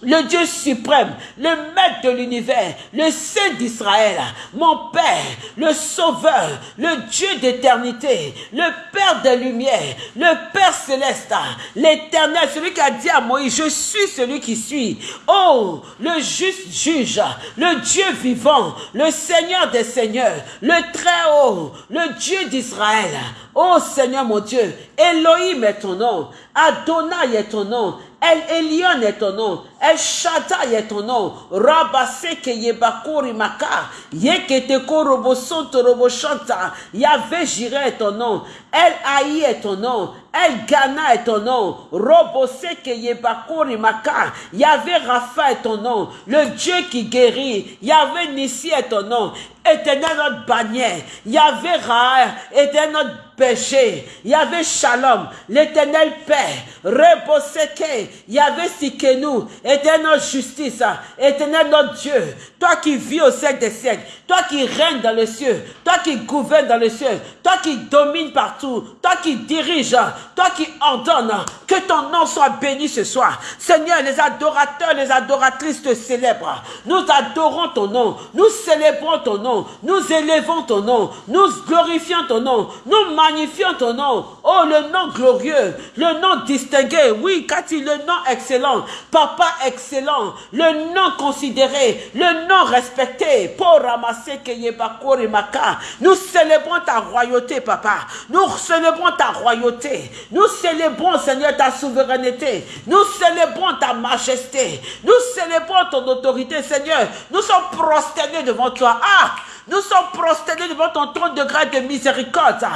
le Dieu suprême, le maître de l'univers, le Saint d'Israël, mon Père, le Sauveur, le Dieu d'éternité, le Père des lumières, le Père céleste, l'éternel, celui qui a dit à Moïse, je suis celui qui suis. Oh, le juste juge, le Dieu vivant, le Seigneur des seigneurs, le Très-Haut, le Dieu d'Israël. Oh Seigneur mon Dieu, Elohim est ton nom, Adonai est ton nom, El Elion est ton nom. El Shaddai est ton nom. Rabaseke Yebakuri Maka. Yeketeko Robosonto Roboshanta. Yahvé Jireh est ton nom. El Haï est ton nom. El Ghana est ton nom. Roboseke Yebakuri Maka. Yahvé Rapha est ton nom. Le Dieu qui guérit. Yahvé Nissi est ton nom. Éternel notre bannière. Yahvé Ra. Éternel notre péché. Yahvé Shalom. L'éternel Père. Reboseke. Yahvé Sikenu. Éternel notre justice. Éternel notre Dieu. Toi qui vis au siècle des siècles. Toi qui règnes dans les cieux. Toi qui gouvernes dans les cieux. Toi qui domines partout. Toi qui diriges. Toi qui ordonnes. Que ton nom soit béni ce soir. Seigneur, les adorateurs, les adoratrices te célèbrent. Nous adorons ton nom. Nous célébrons ton nom. Nous élevons ton nom. Nous glorifions ton nom. Nous magnifions ton nom. Oh, le nom glorieux. Le nom distingué. Oui, Cathy, le nom excellent. Papa excellent. Le nom considéré. Le nom respecté. Pour ramasser. Nous célébrons ta royauté, papa. Nous célébrons ta royauté. Nous célébrons, Seigneur, ta souveraineté. Nous célébrons ta majesté. Nous célébrons ton autorité, Seigneur. Nous sommes prosternés devant toi. Ah! Nous sommes prosternés devant ton trône de grâce de miséricorde.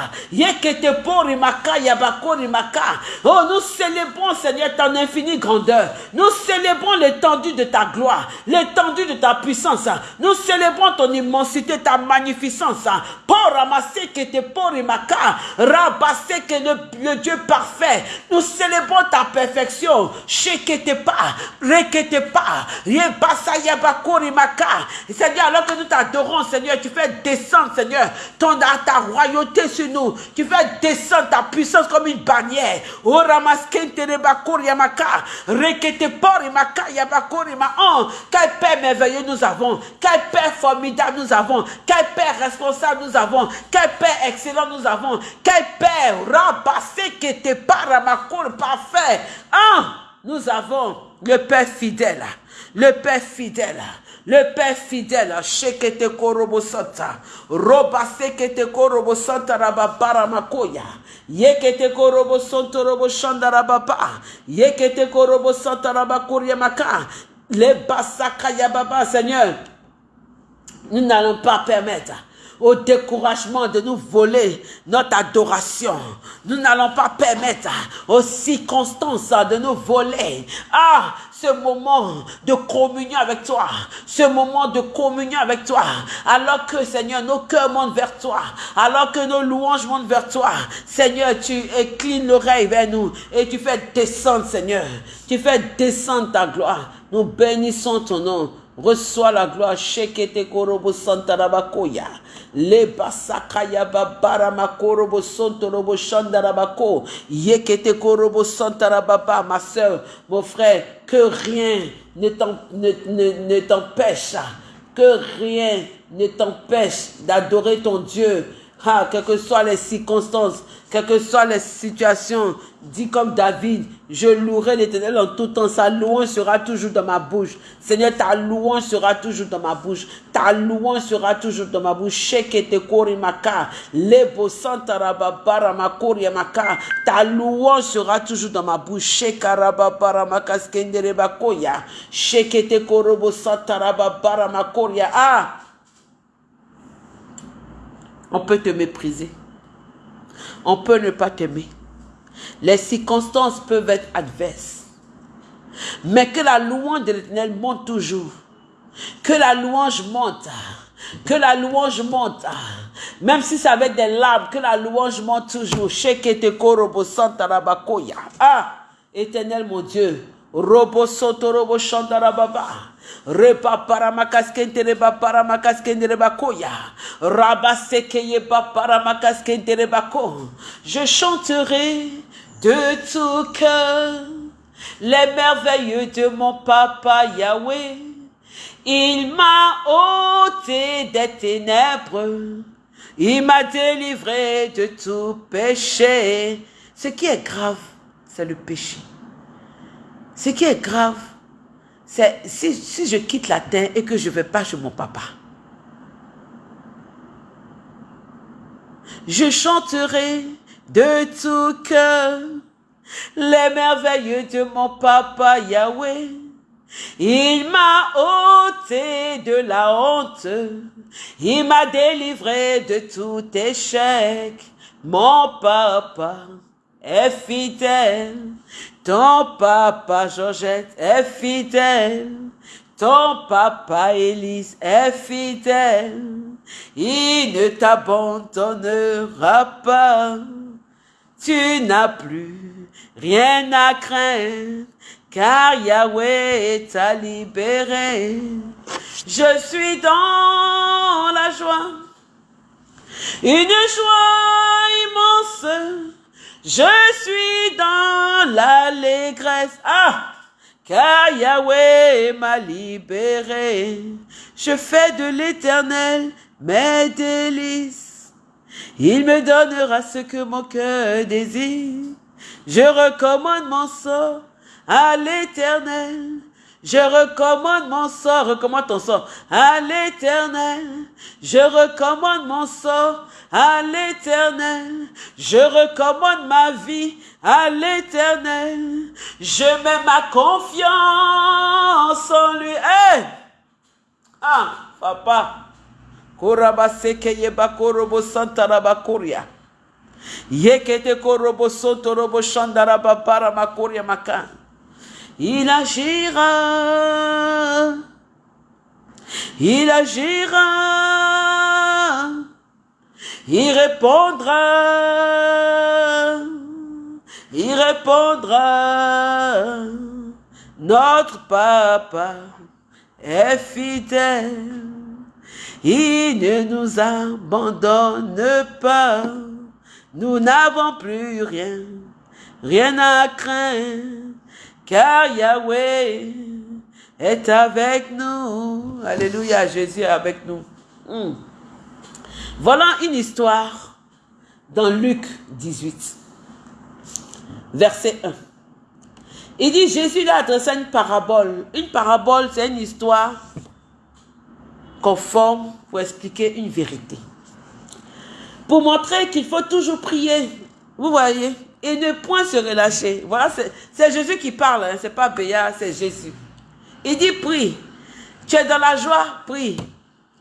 Oh, nous célébrons, Seigneur, ton infinie grandeur. Nous célébrons l'étendue de ta gloire, l'étendue de ta puissance. Nous célébrons ton immensité, ta magnificence. Pour ramasser que te pour rabasser que le, Dieu parfait. Nous célébrons ta perfection. Shekete pas, rekete pas, Seigneur, alors que nous t'adorons, Seigneur, tu fais descendre, Seigneur, ton, ta royauté sur nous. Tu fais descendre ta puissance comme une bannière. Oh, quel Père merveilleux nous avons. Quel Père formidable nous avons. Quel Père responsable nous avons. Quel Père excellent nous avons. Quel Père rabassé qui était parfait. Hein? Nous avons le Père fidèle. Le Père fidèle. Le Père fidèle, shekete korobo santa, roba sekete korobo santa rababara makoya, yekete korobo santo robo shanda rababa, yekete korobo santa rabakuria maka, le basaka yababa, Seigneur, nous n'allons pas permettre au découragement de nous voler notre adoration. Nous n'allons pas permettre aux circonstances de nous voler. Ah, ce moment de communion avec toi, ce moment de communion avec toi, alors que Seigneur, nos cœurs montent vers toi, alors que nos louanges montent vers toi, Seigneur, tu inclines l'oreille vers nous et tu fais descendre, Seigneur, tu fais descendre ta gloire. Nous bénissons ton nom. Reçois la gloire. Shekete korobo santarabakoya. Le basakaya babara makorobo sontorobo shandarabako. Yekete korobo santarababa. Ma soeur, mon frère, que rien ne t'empêche, que rien ne t'empêche d'adorer ton Dieu ah, quelles que soient les circonstances, quelles que soient les situations, dis comme David, je louerai l'éternel en tout temps, sa louange sera toujours dans ma bouche. Seigneur, ta louange sera toujours dans ma bouche. Ta louange sera toujours dans ma bouche. Ta louange sera toujours dans ma bouche. Shekete korobo. Ah! On peut te mépriser. On peut ne pas t'aimer. Les circonstances peuvent être adverses. Mais que la louange de l'éternel monte toujours. Que la louange monte. Que la louange monte. Même si ça avec des larmes, que la louange monte toujours. Ah, éternel mon Dieu. Robo soto robo baba. Reba paramakaskente reba paramakaskente reba koya. Rabasekeye ba paramakaskente reba ko. Je chanterai de tout cœur les merveilleux de mon papa Yahweh. Il m'a ôté des ténèbres. Il m'a délivré de tout péché. Ce qui est grave, c'est le péché. Ce qui est grave, c'est si, je quitte la terre et que je ne vais pas chez mon papa. Je chanterai de tout cœur les merveilleux de mon papa Yahweh. Il m'a ôté de la honte, il m'a délivré de tout échec. Mon papa est fidèle, ton papa Georgette est fidèle, ton papa Élise est fidèle, il ne t'abandonnera pas. Tu n'as plus rien à craindre, car Yahweh t'a libéré. Je suis dans la joie, une joie immense. Je suis dans l'allégresse. Ah! Car Yahweh m'a libéré. Je fais de l'éternel mes délices. Il me donnera ce que mon cœur désire. Je recommande mon sort à l'éternel. Je recommande mon sort, recommande ton sort à l'éternel. Je recommande mon sort à l'éternel. Je recommande ma vie à l'éternel. Je mets ma confiance en lui. Hey! Ah, papa. Koraba seke yeba korobo santaraba koria. Yekete korobo santorobo shandaraba para makoria makan. Il agira. Il agira. Il répondra. Il répondra. Notre papa est fidèle. Il ne nous abandonne pas. Nous n'avons plus rien, rien à craindre car Yahweh est avec nous. Alléluia, Jésus est avec nous. Hmm. Voilà une histoire dans Luc 18, verset 1. Il dit, Jésus lui a adressé une parabole. Une parabole, c'est une histoire conforme pour expliquer une vérité. Pour montrer qu'il faut toujours prier. Vous voyez et ne point se relâcher. Voilà, c'est Jésus qui parle, hein, c'est pas Béa, c'est Jésus. Il dit prie. Tu es dans la joie, prie.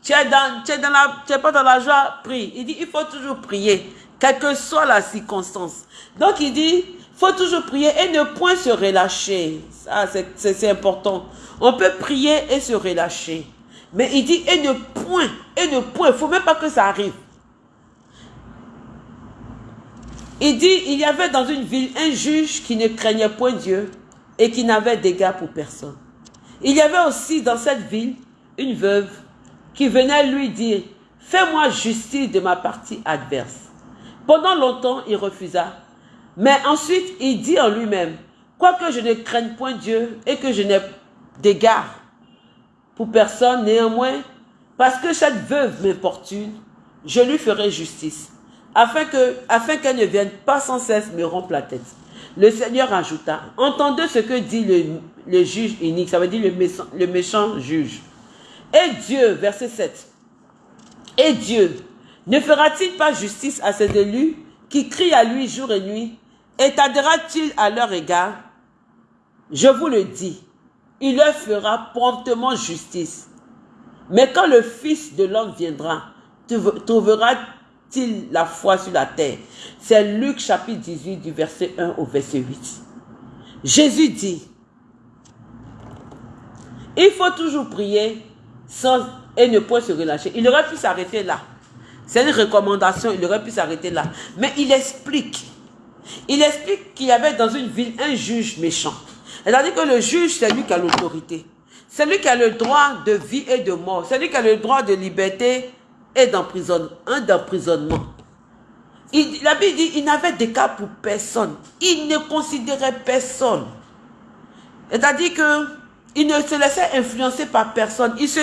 Tu es, dans, tu, es dans la, tu es pas dans la joie, prie. Il dit il faut toujours prier, quelle que soit la circonstance. Donc il dit faut toujours prier et ne point se relâcher. Ça, c'est important. On peut prier et se relâcher. Mais il dit et ne point, et ne point. Il faut même pas que ça arrive. Il dit, il y avait dans une ville un juge qui ne craignait point Dieu et qui n'avait d'égard pour personne. Il y avait aussi dans cette ville une veuve qui venait lui dire, fais-moi justice de ma partie adverse. Pendant longtemps, il refusa. Mais ensuite, il dit en lui-même, quoique je ne craigne point Dieu et que je n'ai d'égard pour personne, néanmoins, parce que cette veuve m'importune, je lui ferai justice afin qu'elle ne vienne pas sans cesse me rompre la tête. Le Seigneur ajouta, entendez ce que dit le, juge unique, ça veut dire le méchant juge. Et Dieu, verset 7, et Dieu ne fera-t-il pas justice à ces élus qui crient à lui jour et nuit? Et t'aidera-t-il à leur égard? Je vous le dis, il leur fera promptement justice. Mais quand le Fils de l'homme viendra, trouvera il la foi sur la terre? C'est Luc chapitre 18 du verset 1 au verset 8. Jésus dit, il faut toujours prier sans, et ne point se relâcher. Il aurait pu s'arrêter là. C'est une recommandation, il aurait pu s'arrêter là. Mais il explique. Il explique qu'il y avait dans une ville un juge méchant. C'est-à-dire que le juge, c'est lui qui a l'autorité. C'est lui qui a le droit de vie et de mort. C'est lui qui a le droit de liberté et d'emprisonnement. La Bible dit il n'avait de cas pour personne. Il ne considérait personne. C'est-à-dire que il ne se laissait influencer par personne. Il se,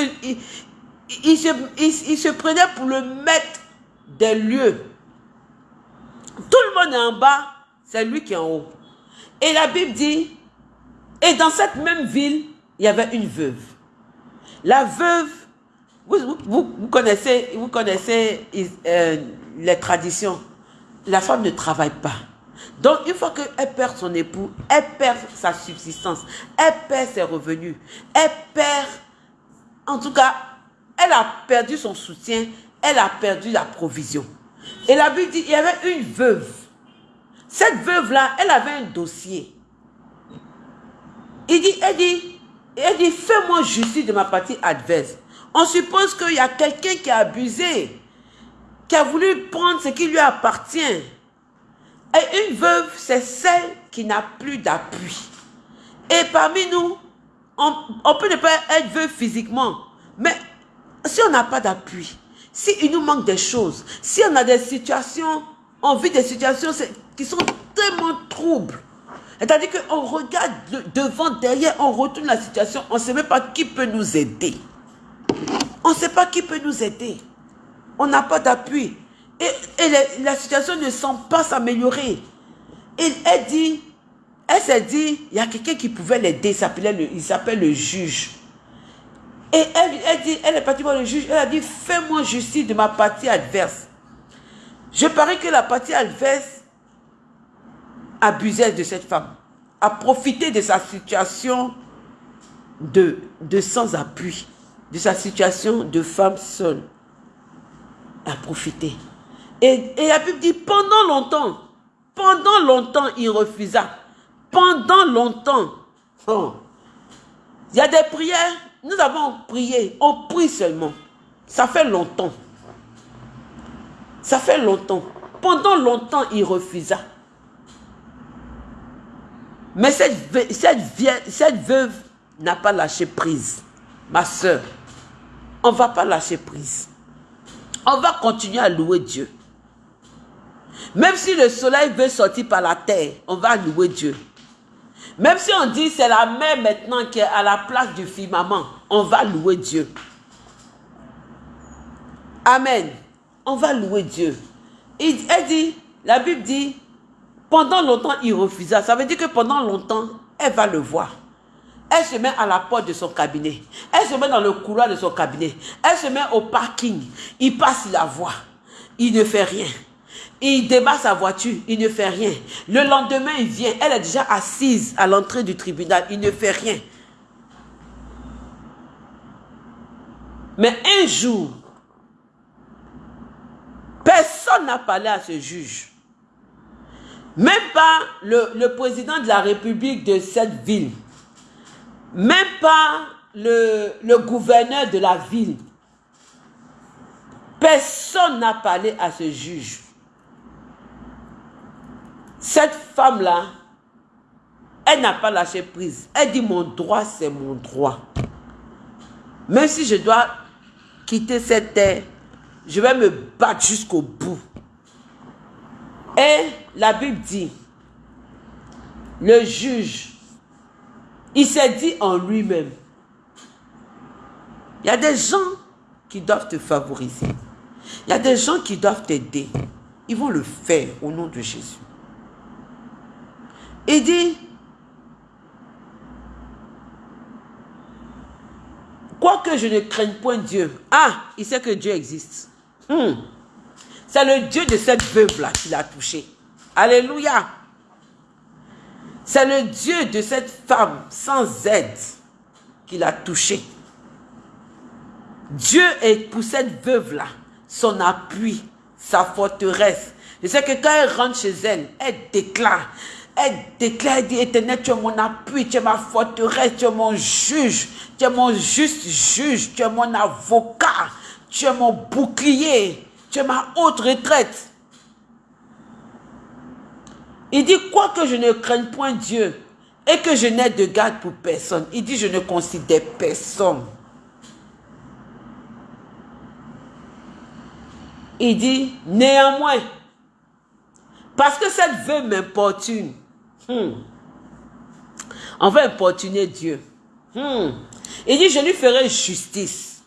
prenait pour le maître des lieux. Tout le monde est en bas, c'est lui qui est en haut. Et la Bible dit, et dans cette même ville, il y avait une veuve. La veuve vous, vous, connaissez, vous connaissez euh, les traditions. La femme ne travaille pas. Donc, une fois qu'elle perd son époux, elle perd sa subsistance, elle perd ses revenus, elle perd, en tout cas, elle a perdu son soutien, elle a perdu la provision. Et la Bible dit, il y avait une veuve. Cette veuve-là, elle avait un dossier. Il dit, elle dit, elle dit, fais-moi justice de ma partie adverse. On suppose qu'il y a quelqu'un qui a abusé, qui a voulu prendre ce qui lui appartient. Et une veuve, c'est celle qui n'a plus d'appui. Et parmi nous, on, peut ne pas être veuve physiquement, mais si on n'a pas d'appui, s'il nous manque des choses, si on a des situations, on vit des situations qui sont tellement troubles, c'est-à-dire qu'on regarde devant, derrière, on retourne la situation, on ne sait même pas qui peut nous aider. On ne sait pas qui peut nous aider. On n'a pas d'appui. Et, la situation ne semble pas s'améliorer. Elle dit, elle s'est dit, il y a quelqu'un qui pouvait l'aider, il s'appelle le juge. Et elle, dit, elle est partie voir le juge, elle a dit, fais-moi justice de ma partie adverse. Je parie que la partie adverse abusait de cette femme, a profité de sa situation de, de sans-appui, de sa situation de femme seule, a profité. Et, et la Bible dit, pendant longtemps, pendant longtemps, il refusa. Pendant longtemps. Oh. Il y a des prières, nous avons prié, on prie seulement. Ça fait longtemps. Ça fait longtemps. Pendant longtemps, il refusa. Mais cette, cette, cette veuve n'a pas lâché prise. Ma soeur, on ne va pas lâcher prise. On va continuer à louer Dieu. Même si le soleil veut sortir par la terre, on va louer Dieu. Même si on dit c'est la mer maintenant qui est à la place du firmament, on va louer Dieu. Amen. On va louer Dieu. Elle dit, la Bible dit, pendant longtemps il refusa. Ça veut dire que pendant longtemps, elle va le voir. Elle se met à la porte de son cabinet. Elle se met dans le couloir de son cabinet. Elle se met au parking. Il passe la voie. Il ne fait rien. Il débat sa voiture, il ne fait rien. Le lendemain, il vient, elle est déjà assise à l'entrée du tribunal, il ne fait rien. Mais un jour, personne n'a parlé à ce juge. Même pas le, président de la République de cette ville. Même pas le gouverneur de la ville. Personne n'a parlé à ce juge. Cette femme-là, elle n'a pas lâché prise. Elle dit, mon droit, c'est mon droit. Même si je dois quitter cette terre, je vais me battre jusqu'au bout. Et la Bible dit, le juge, il s'est dit en lui-même, il y a des gens qui doivent te favoriser. Il y a des gens qui doivent t'aider. Ils vont le faire au nom de Jésus. Il dit, quoique je ne craigne point Dieu, ah, il sait que Dieu existe. Hmm. C'est le Dieu de cette veuve-là qui l'a touché. Alléluia. C'est le Dieu de cette femme sans aide qui l'a touché. Dieu est pour cette veuve-là son appui, sa forteresse. Je sais que quand elle rentre chez elle, elle déclare, elle déclare, dit, éternel, tu es mon appui, tu es ma forteresse, tu es mon juge, tu es mon juste juge, tu es mon avocat, tu es mon bouclier, tu es ma haute retraite. Il dit, quoi que je ne craigne point Dieu et que je n'ai de garde pour personne. Il dit, je ne considère personne. Il dit, néanmoins, parce que cette veuve m'importune, Hmm. On va importuner Dieu. Hmm. Il dit, je lui ferai justice.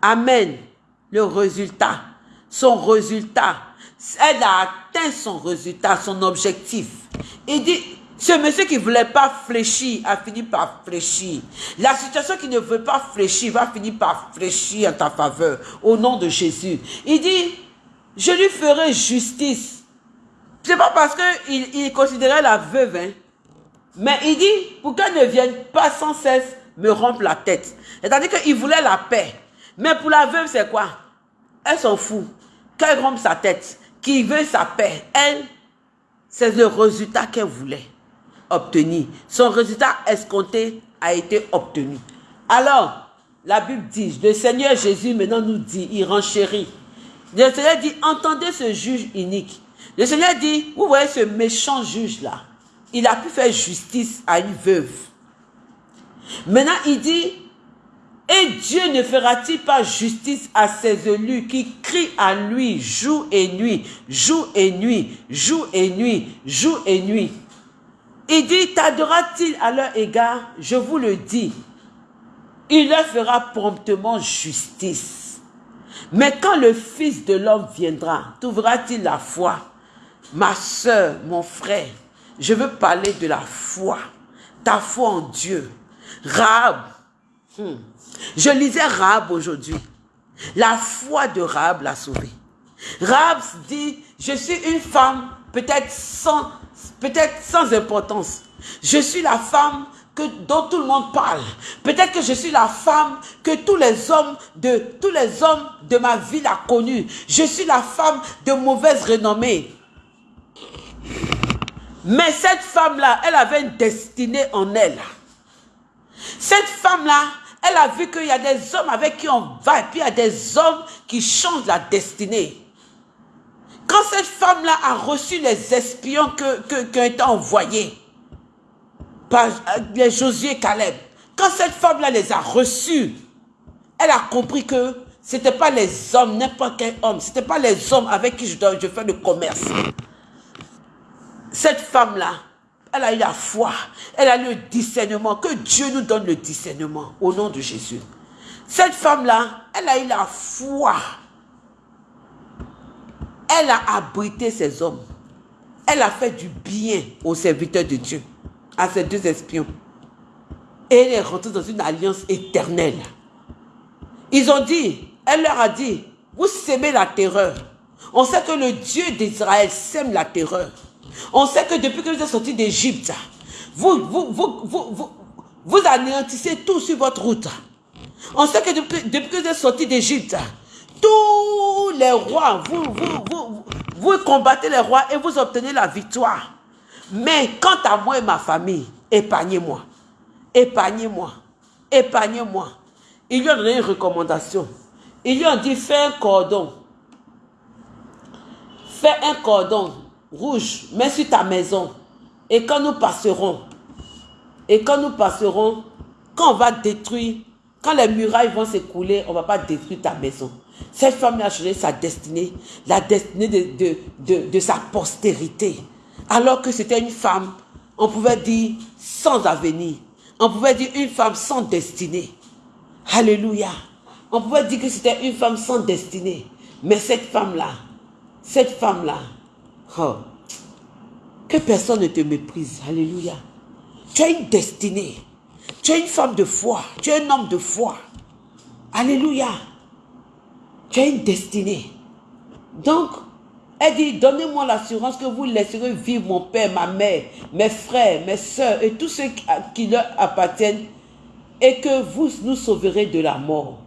Amen. Le résultat, son résultat, elle a atteint son résultat, son objectif. Il dit, ce monsieur qui ne voulait pas fléchir a fini par fléchir. La situation qui ne veut pas fléchir va finir par fléchir en ta faveur, au nom de Jésus. Il dit, je lui ferai justice C'est pas parce qu'il il considérait la veuve, hein. mais il dit, pour qu'elle ne vienne pas sans cesse me rompre la tête. C'est-à-dire qu'il voulait la paix. Mais pour la veuve, c'est quoi? Elle s'en fout. Qu'elle rompe sa tête, qu'il veut sa paix. Elle, c'est le résultat qu'elle voulait obtenir. Son résultat escompté a été obtenu. Alors, la Bible dit, le Seigneur Jésus maintenant nous dit, il renchérit. Le Seigneur dit, entendez ce juge unique. Le Seigneur dit, vous voyez ce méchant juge-là, il a pu faire justice à une veuve. Maintenant, il dit, et Dieu ne fera-t-il pas justice à ses élus qui crient à lui jour et nuit, jour et nuit, jour et nuit, jour et nuit? Il dit, t'adora-t-il à leur égard? Je vous le dis, il leur fera promptement justice. Mais quand le Fils de l'homme viendra, trouvera-t-il la foi? Ma soeur, mon frère, je veux parler de la foi, ta foi en Dieu. Rahab, hmm. je lisais Rahab aujourd'hui. La foi de Rahab l'a sauvée. Rahab dit, je suis une femme peut-être sans, peut-être sans importance. Je suis la femme que, dont tout le monde parle. Peut-être que je suis la femme que tous les hommes de, tous les hommes de ma ville a connue. Je suis la femme de mauvaise renommée. Mais cette femme-là, elle avait une destinée en elle. Cette femme-là, elle a vu qu'il y a des hommes avec qui on va et puis il y a des hommes qui changent la destinée. Quand cette femme-là a reçu les espions que, qui ont été envoyés par les Josué Caleb, quand cette femme-là les a reçus, elle a compris que ce n'était pas les hommes, n'importe quel homme, ce n'était pas les hommes avec qui je, dois, je fais le commerce. Cette femme-là, elle a eu la foi, elle a eu le discernement, que Dieu nous donne le discernement au nom de Jésus. Cette femme-là, elle a eu la foi. Elle a abrité ses hommes. Elle a fait du bien aux serviteurs de Dieu, à ces deux espions. Et elle est rentrée dans une alliance éternelle. Ils ont dit, elle leur a dit, vous sémez la terreur. On sait que le Dieu d'Israël sème la terreur. On sait que depuis que vous êtes sortis d'Égypte, vous, anéantissez tout sur votre route. On sait que depuis, que vous êtes sortis d'Égypte, tous les rois, vous, vous, vous, combattez les rois et vous obtenez la victoire. Mais quant à moi et ma famille, épargnez-moi. Épargnez-moi. Épargnez-moi. Ils lui ont donné une recommandation. Ils lui ont dit, fais un cordon. Fais un cordon rouge, mets sur ta maison. Et quand nous passerons, et quand nous passerons, quand on va détruire, quand les murailles vont s'écouler, on ne va pas détruire ta maison. Cette femme a changé sa destinée, la destinée de, de, de, sa postérité. Alors que c'était une femme, on pouvait dire, sans avenir. On pouvait dire une femme sans destinée. Alléluia. On pouvait dire que c'était une femme sans destinée. Mais cette femme-là, cette femme-là, Oh. Que personne ne te méprise. Alléluia. Tu as une destinée. Tu es une femme de foi. Tu es un homme de foi. Alléluia. Tu as une destinée. Donc, elle dit, donnez-moi l'assurance que vous laisserez vivre mon père, ma mère, mes frères, mes soeurs et tous ceux qui leur appartiennent et que vous nous sauverez de la mort.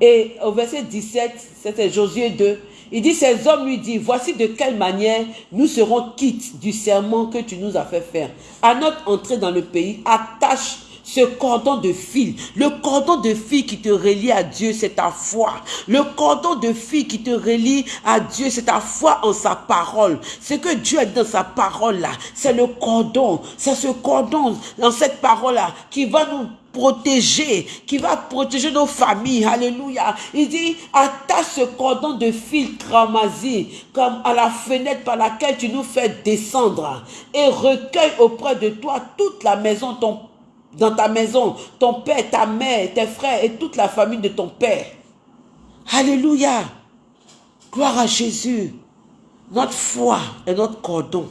Et au verset 17, c'était Josué 2, il dit, ces hommes lui disent, voici de quelle manière nous serons quittes du serment que tu nous as fait faire. À notre entrée dans le pays, attache ce cordon de fil. Le cordon de fil qui te relie à Dieu, c'est ta foi. Le cordon de fil qui te relie à Dieu, c'est ta foi en sa parole. Ce que Dieu a dans sa parole là, c'est le cordon. C'est ce cordon dans cette parole là qui va nous protéger, qui va protéger nos familles. Alléluia. Il dit, attache ce cordon de fil cramasé comme à la fenêtre par laquelle tu nous fais descendre et recueille auprès de toi toute la maison, ton, dans ta maison, ton père, ta mère, tes frères et toute la famille de ton père. Alléluia. Gloire à Jésus. Notre foi est notre cordon.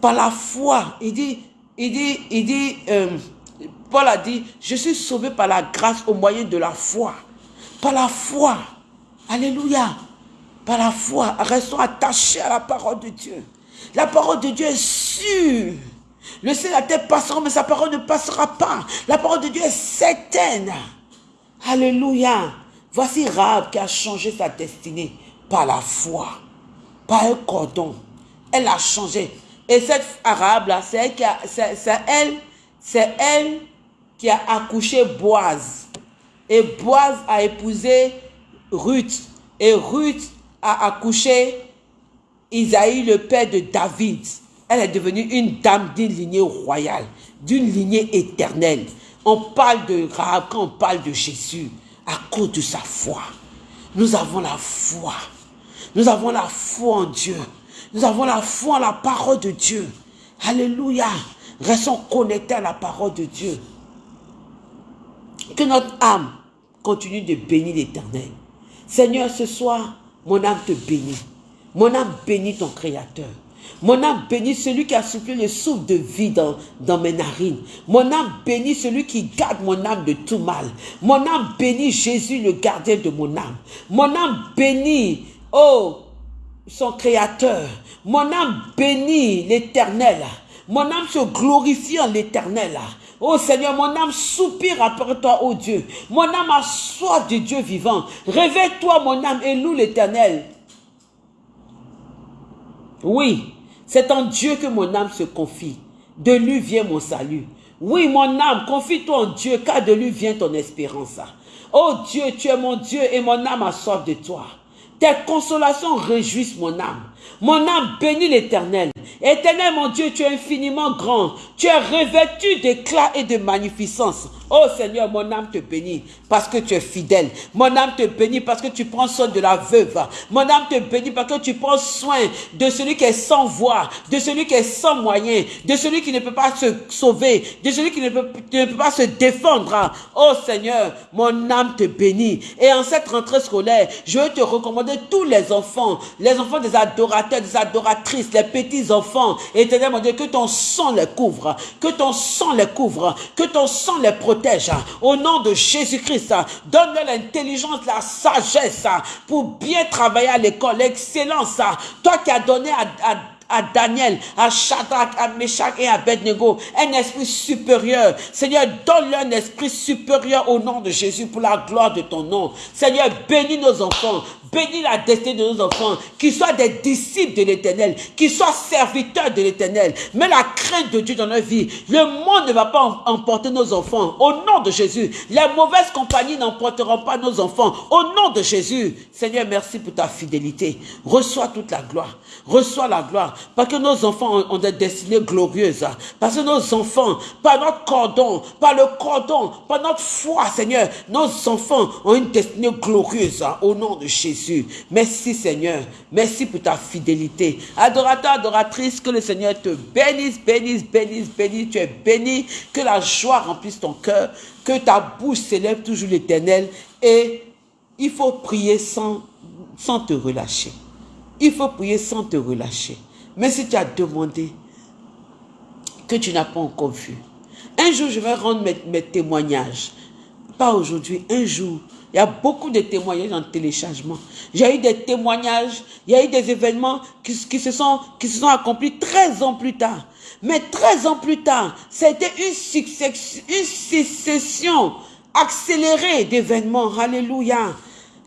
Par la foi, il dit, il dit, il dit, euh, Paul a dit, je suis sauvé par la grâce au moyen de la foi. Par la foi. Alléluia. Par la foi, restons attachés à la parole de Dieu. La parole de Dieu est sûre. Le ciel la terre passeront, mais sa parole ne passera pas. La parole de Dieu est certaine. Alléluia. Voici Rahab qui a changé sa destinée par la foi, par un cordon. Elle a changé. Et cette arabe-là, c'est elle, elle, elle qui a accouché Boaz. Et Boaz a épousé Ruth. Et Ruth a accouché Isaïe, le père de David. Elle est devenue une dame d'une lignée royale, d'une lignée éternelle. On parle de Rahab quand on parle de Jésus à cause de sa foi. Nous avons la foi. Nous avons la foi en Dieu. Nous avons la foi en la parole de Dieu. Alléluia. Restons connectés à la parole de Dieu. Que notre âme continue de bénir l'éternel. Seigneur, ce soir, mon âme te bénit. Mon âme bénit ton Créateur. Mon âme bénit celui qui a soufflé le souffle de vie dans, dans, mes narines. Mon âme bénit celui qui garde mon âme de tout mal. Mon âme bénit Jésus, le gardien de mon âme. Mon âme bénit, oh, son créateur. Mon âme bénit l'éternel. Mon âme se glorifie en l'éternel. Oh Seigneur, mon âme soupire après toi, oh Dieu. Mon âme a soif de Dieu vivant. Réveille-toi, mon âme, et loue l'éternel. Oui, c'est en Dieu que mon âme se confie. De lui vient mon salut. Oui, mon âme, confie-toi en Dieu, car de lui vient ton espérance. Oh Dieu, tu es mon Dieu et mon âme a soif de toi. Tes consolations réjouissent mon âme. Mon âme bénit l'éternel. Éternel, mon Dieu, tu es infiniment grand. Tu es revêtu d'éclat et de magnificence. Oh Seigneur, mon âme te bénit parce que tu es fidèle. Mon âme te bénit parce que tu prends soin de la veuve. Mon âme te bénit parce que tu prends soin de celui qui est sans voix, de celui qui est sans moyens, de celui qui ne peut pas se sauver, de celui qui ne peut, ne peut pas se défendre. Oh Seigneur, mon âme te bénit. Et en cette rentrée scolaire, je veux te recommander tous les enfants, les enfants des adorateurs, des adoratrices, les petits enfants. Éternel, mon Dieu, que ton sang les couvre, que ton sang les couvre, que ton sang les protège au nom de Jésus-Christ. Donne-leur l'intelligence, la sagesse pour bien travailler à l'école, l'excellence. Toi qui as donné à Daniel, à Shadrach, à Meshach et à Abednego, un esprit supérieur. Seigneur, donne-leur un esprit supérieur au nom de Jésus pour la gloire de ton nom. Seigneur, bénis nos enfants, Bénis la destinée de nos enfants, qu'ils soient des disciples de l'éternel, qu'ils soient serviteurs de l'éternel. Mais la crainte de Dieu dans leur vie, le monde ne va pas emporter nos enfants. Au nom de Jésus, les mauvaises compagnies n'emporteront pas nos enfants. Au nom de Jésus, Seigneur, merci pour ta fidélité. Reçois toute la gloire. Reçois la gloire. Parce que nos enfants ont des destinées glorieuses. Parce que nos enfants, par notre cordon, par le cordon, par notre foi, Seigneur, nos enfants ont une destinée glorieuse. Au nom de Jésus. Merci Seigneur. Merci pour ta fidélité. Adorateur, adoratrice, que le Seigneur te bénisse, bénisse, bénisse, bénisse. Tu es béni. Que la joie remplisse ton cœur. Que ta bouche s'élève toujours l'éternel. Et il faut prier sans, sans te relâcher. Il faut prier sans te relâcher. Mais si tu as demandé que tu n'as pas encore vu, un jour je vais rendre mes témoignages. Pas aujourd'hui, un jour, il y a beaucoup de témoignages en téléchargement. J'ai eu des témoignages, il y a eu des événements qui, se, sont, accomplis 13 ans plus tard. Mais 13 ans plus tard, c'était une, une succession accélérée d'événements. Alléluia.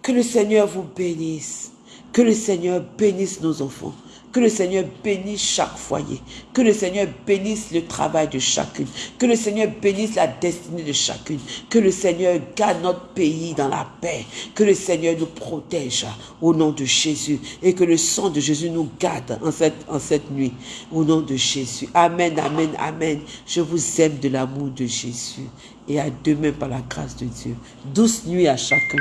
Que le Seigneur vous bénisse. Que le Seigneur bénisse nos enfants. Que le Seigneur bénisse chaque foyer. Que le Seigneur bénisse le travail de chacune. Que le Seigneur bénisse la destinée de chacune. Que le Seigneur garde notre pays dans la paix. Que le Seigneur nous protège au nom de Jésus. Et que le sang de Jésus nous garde en cette, en cette nuit. Au nom de Jésus. Amen, amen, amen. Je vous aime de l'amour de Jésus. Et à demain par la grâce de Dieu. Douce nuit à chacun.